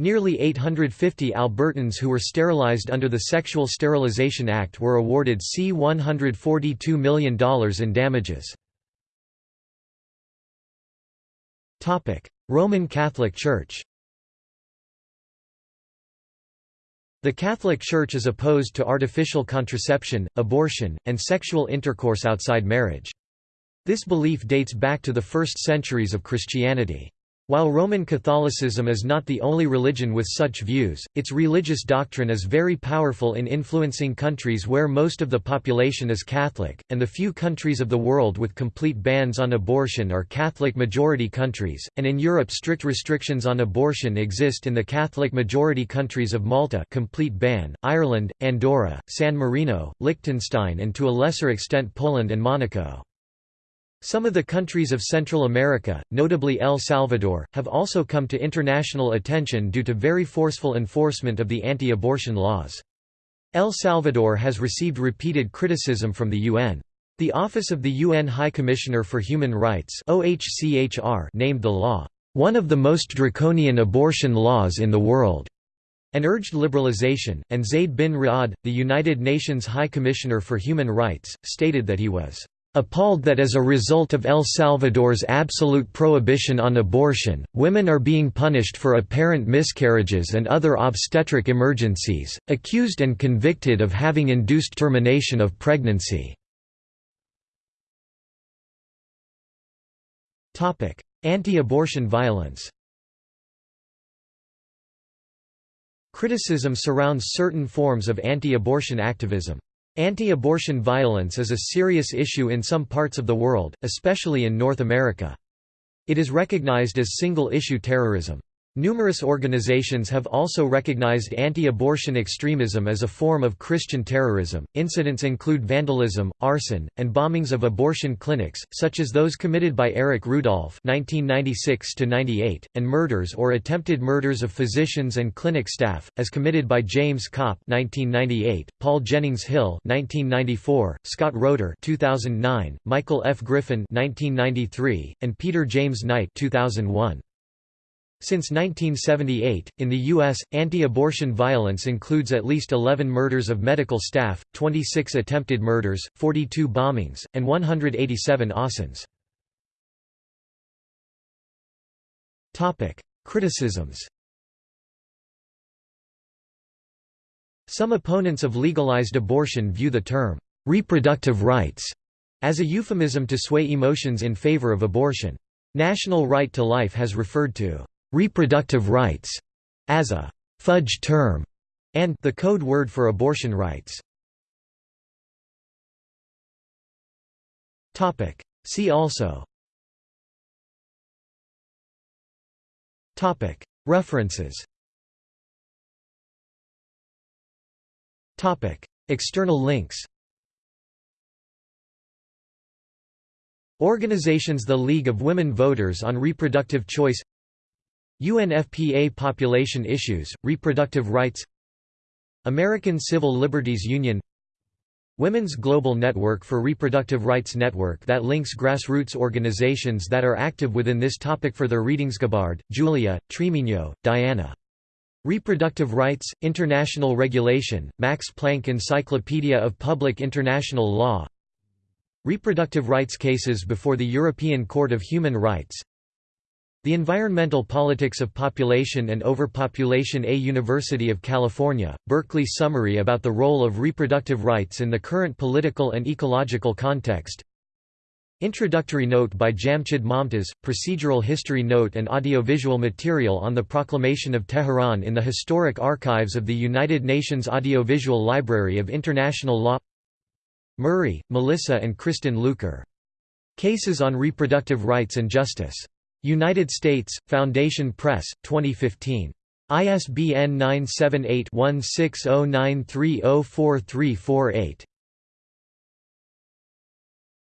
Nearly 850 Albertans who were sterilized under the Sexual Sterilization Act were awarded C$142 million in damages. Roman Catholic Church The Catholic Church is opposed to artificial contraception, abortion, and sexual intercourse outside marriage. This belief dates back to the first centuries of Christianity. While Roman Catholicism is not the only religion with such views, its religious doctrine is very powerful in influencing countries where most of the population is Catholic, and the few countries of the world with complete bans on abortion are Catholic-majority countries, and in Europe strict restrictions on abortion exist in the Catholic-majority countries of Malta complete ban, Ireland, Andorra, San Marino, Liechtenstein and to a lesser extent Poland and Monaco. Some of the countries of Central America, notably El Salvador, have also come to international attention due to very forceful enforcement of the anti-abortion laws. El Salvador has received repeated criticism from the UN. The Office of the UN High Commissioner for Human Rights OHCHR named the law, "...one of the most draconian abortion laws in the world." and urged liberalization, and Zeid bin Ra'ad, the United Nations High Commissioner for Human Rights, stated that he was Appalled that as a result of El Salvador's absolute prohibition on abortion, women are being punished for apparent miscarriages and other obstetric emergencies, accused and convicted of having induced termination of pregnancy. Anti-abortion violence Criticism surrounds certain forms of anti-abortion activism. Anti-abortion violence is a serious issue in some parts of the world, especially in North America. It is recognized as single-issue terrorism. Numerous organizations have also recognized anti-abortion extremism as a form of Christian terrorism. Incidents include vandalism, arson, and bombings of abortion clinics, such as those committed by Eric Rudolph (1996–98), and murders or attempted murders of physicians and clinic staff, as committed by James Kopp (1998), Paul Jennings Hill (1994), Scott Roeder (2009), Michael F. Griffin (1993), and Peter James Knight (2001). Since 1978, in the U.S., anti-abortion violence includes at least 11 murders of medical staff, 26 attempted murders, 42 bombings, and 187 assassins. Criticisms Some opponents of legalized abortion view the term, "'reproductive rights' as a euphemism to sway emotions in favor of abortion. National Right to Life has referred to reproductive rights as a fudge term and the code word for abortion rights. Topic. See also. Topic. References. Topic. External links. Organizations The League of Women Voters on Reproductive Choice UNFPA Population Issues, Reproductive Rights American Civil Liberties Union Women's Global Network for Reproductive Rights Network that links grassroots organizations that are active within this topic for their readings Gabbard, Julia, Trimino, Diana. Reproductive Rights, International Regulation, Max Planck Encyclopedia of Public International Law Reproductive rights cases before the European Court of Human Rights the Environmental Politics of Population and Overpopulation A University of California, Berkeley Summary about the role of reproductive rights in the current political and ecological context Introductory note by Jamshid Momtaz, procedural history note and audiovisual material on the Proclamation of Tehran in the Historic Archives of the United Nations Audiovisual Library of International Law Murray, Melissa and Kristin Luker. Cases on Reproductive Rights and Justice. United States, Foundation Press, 2015. ISBN 978-1609304348.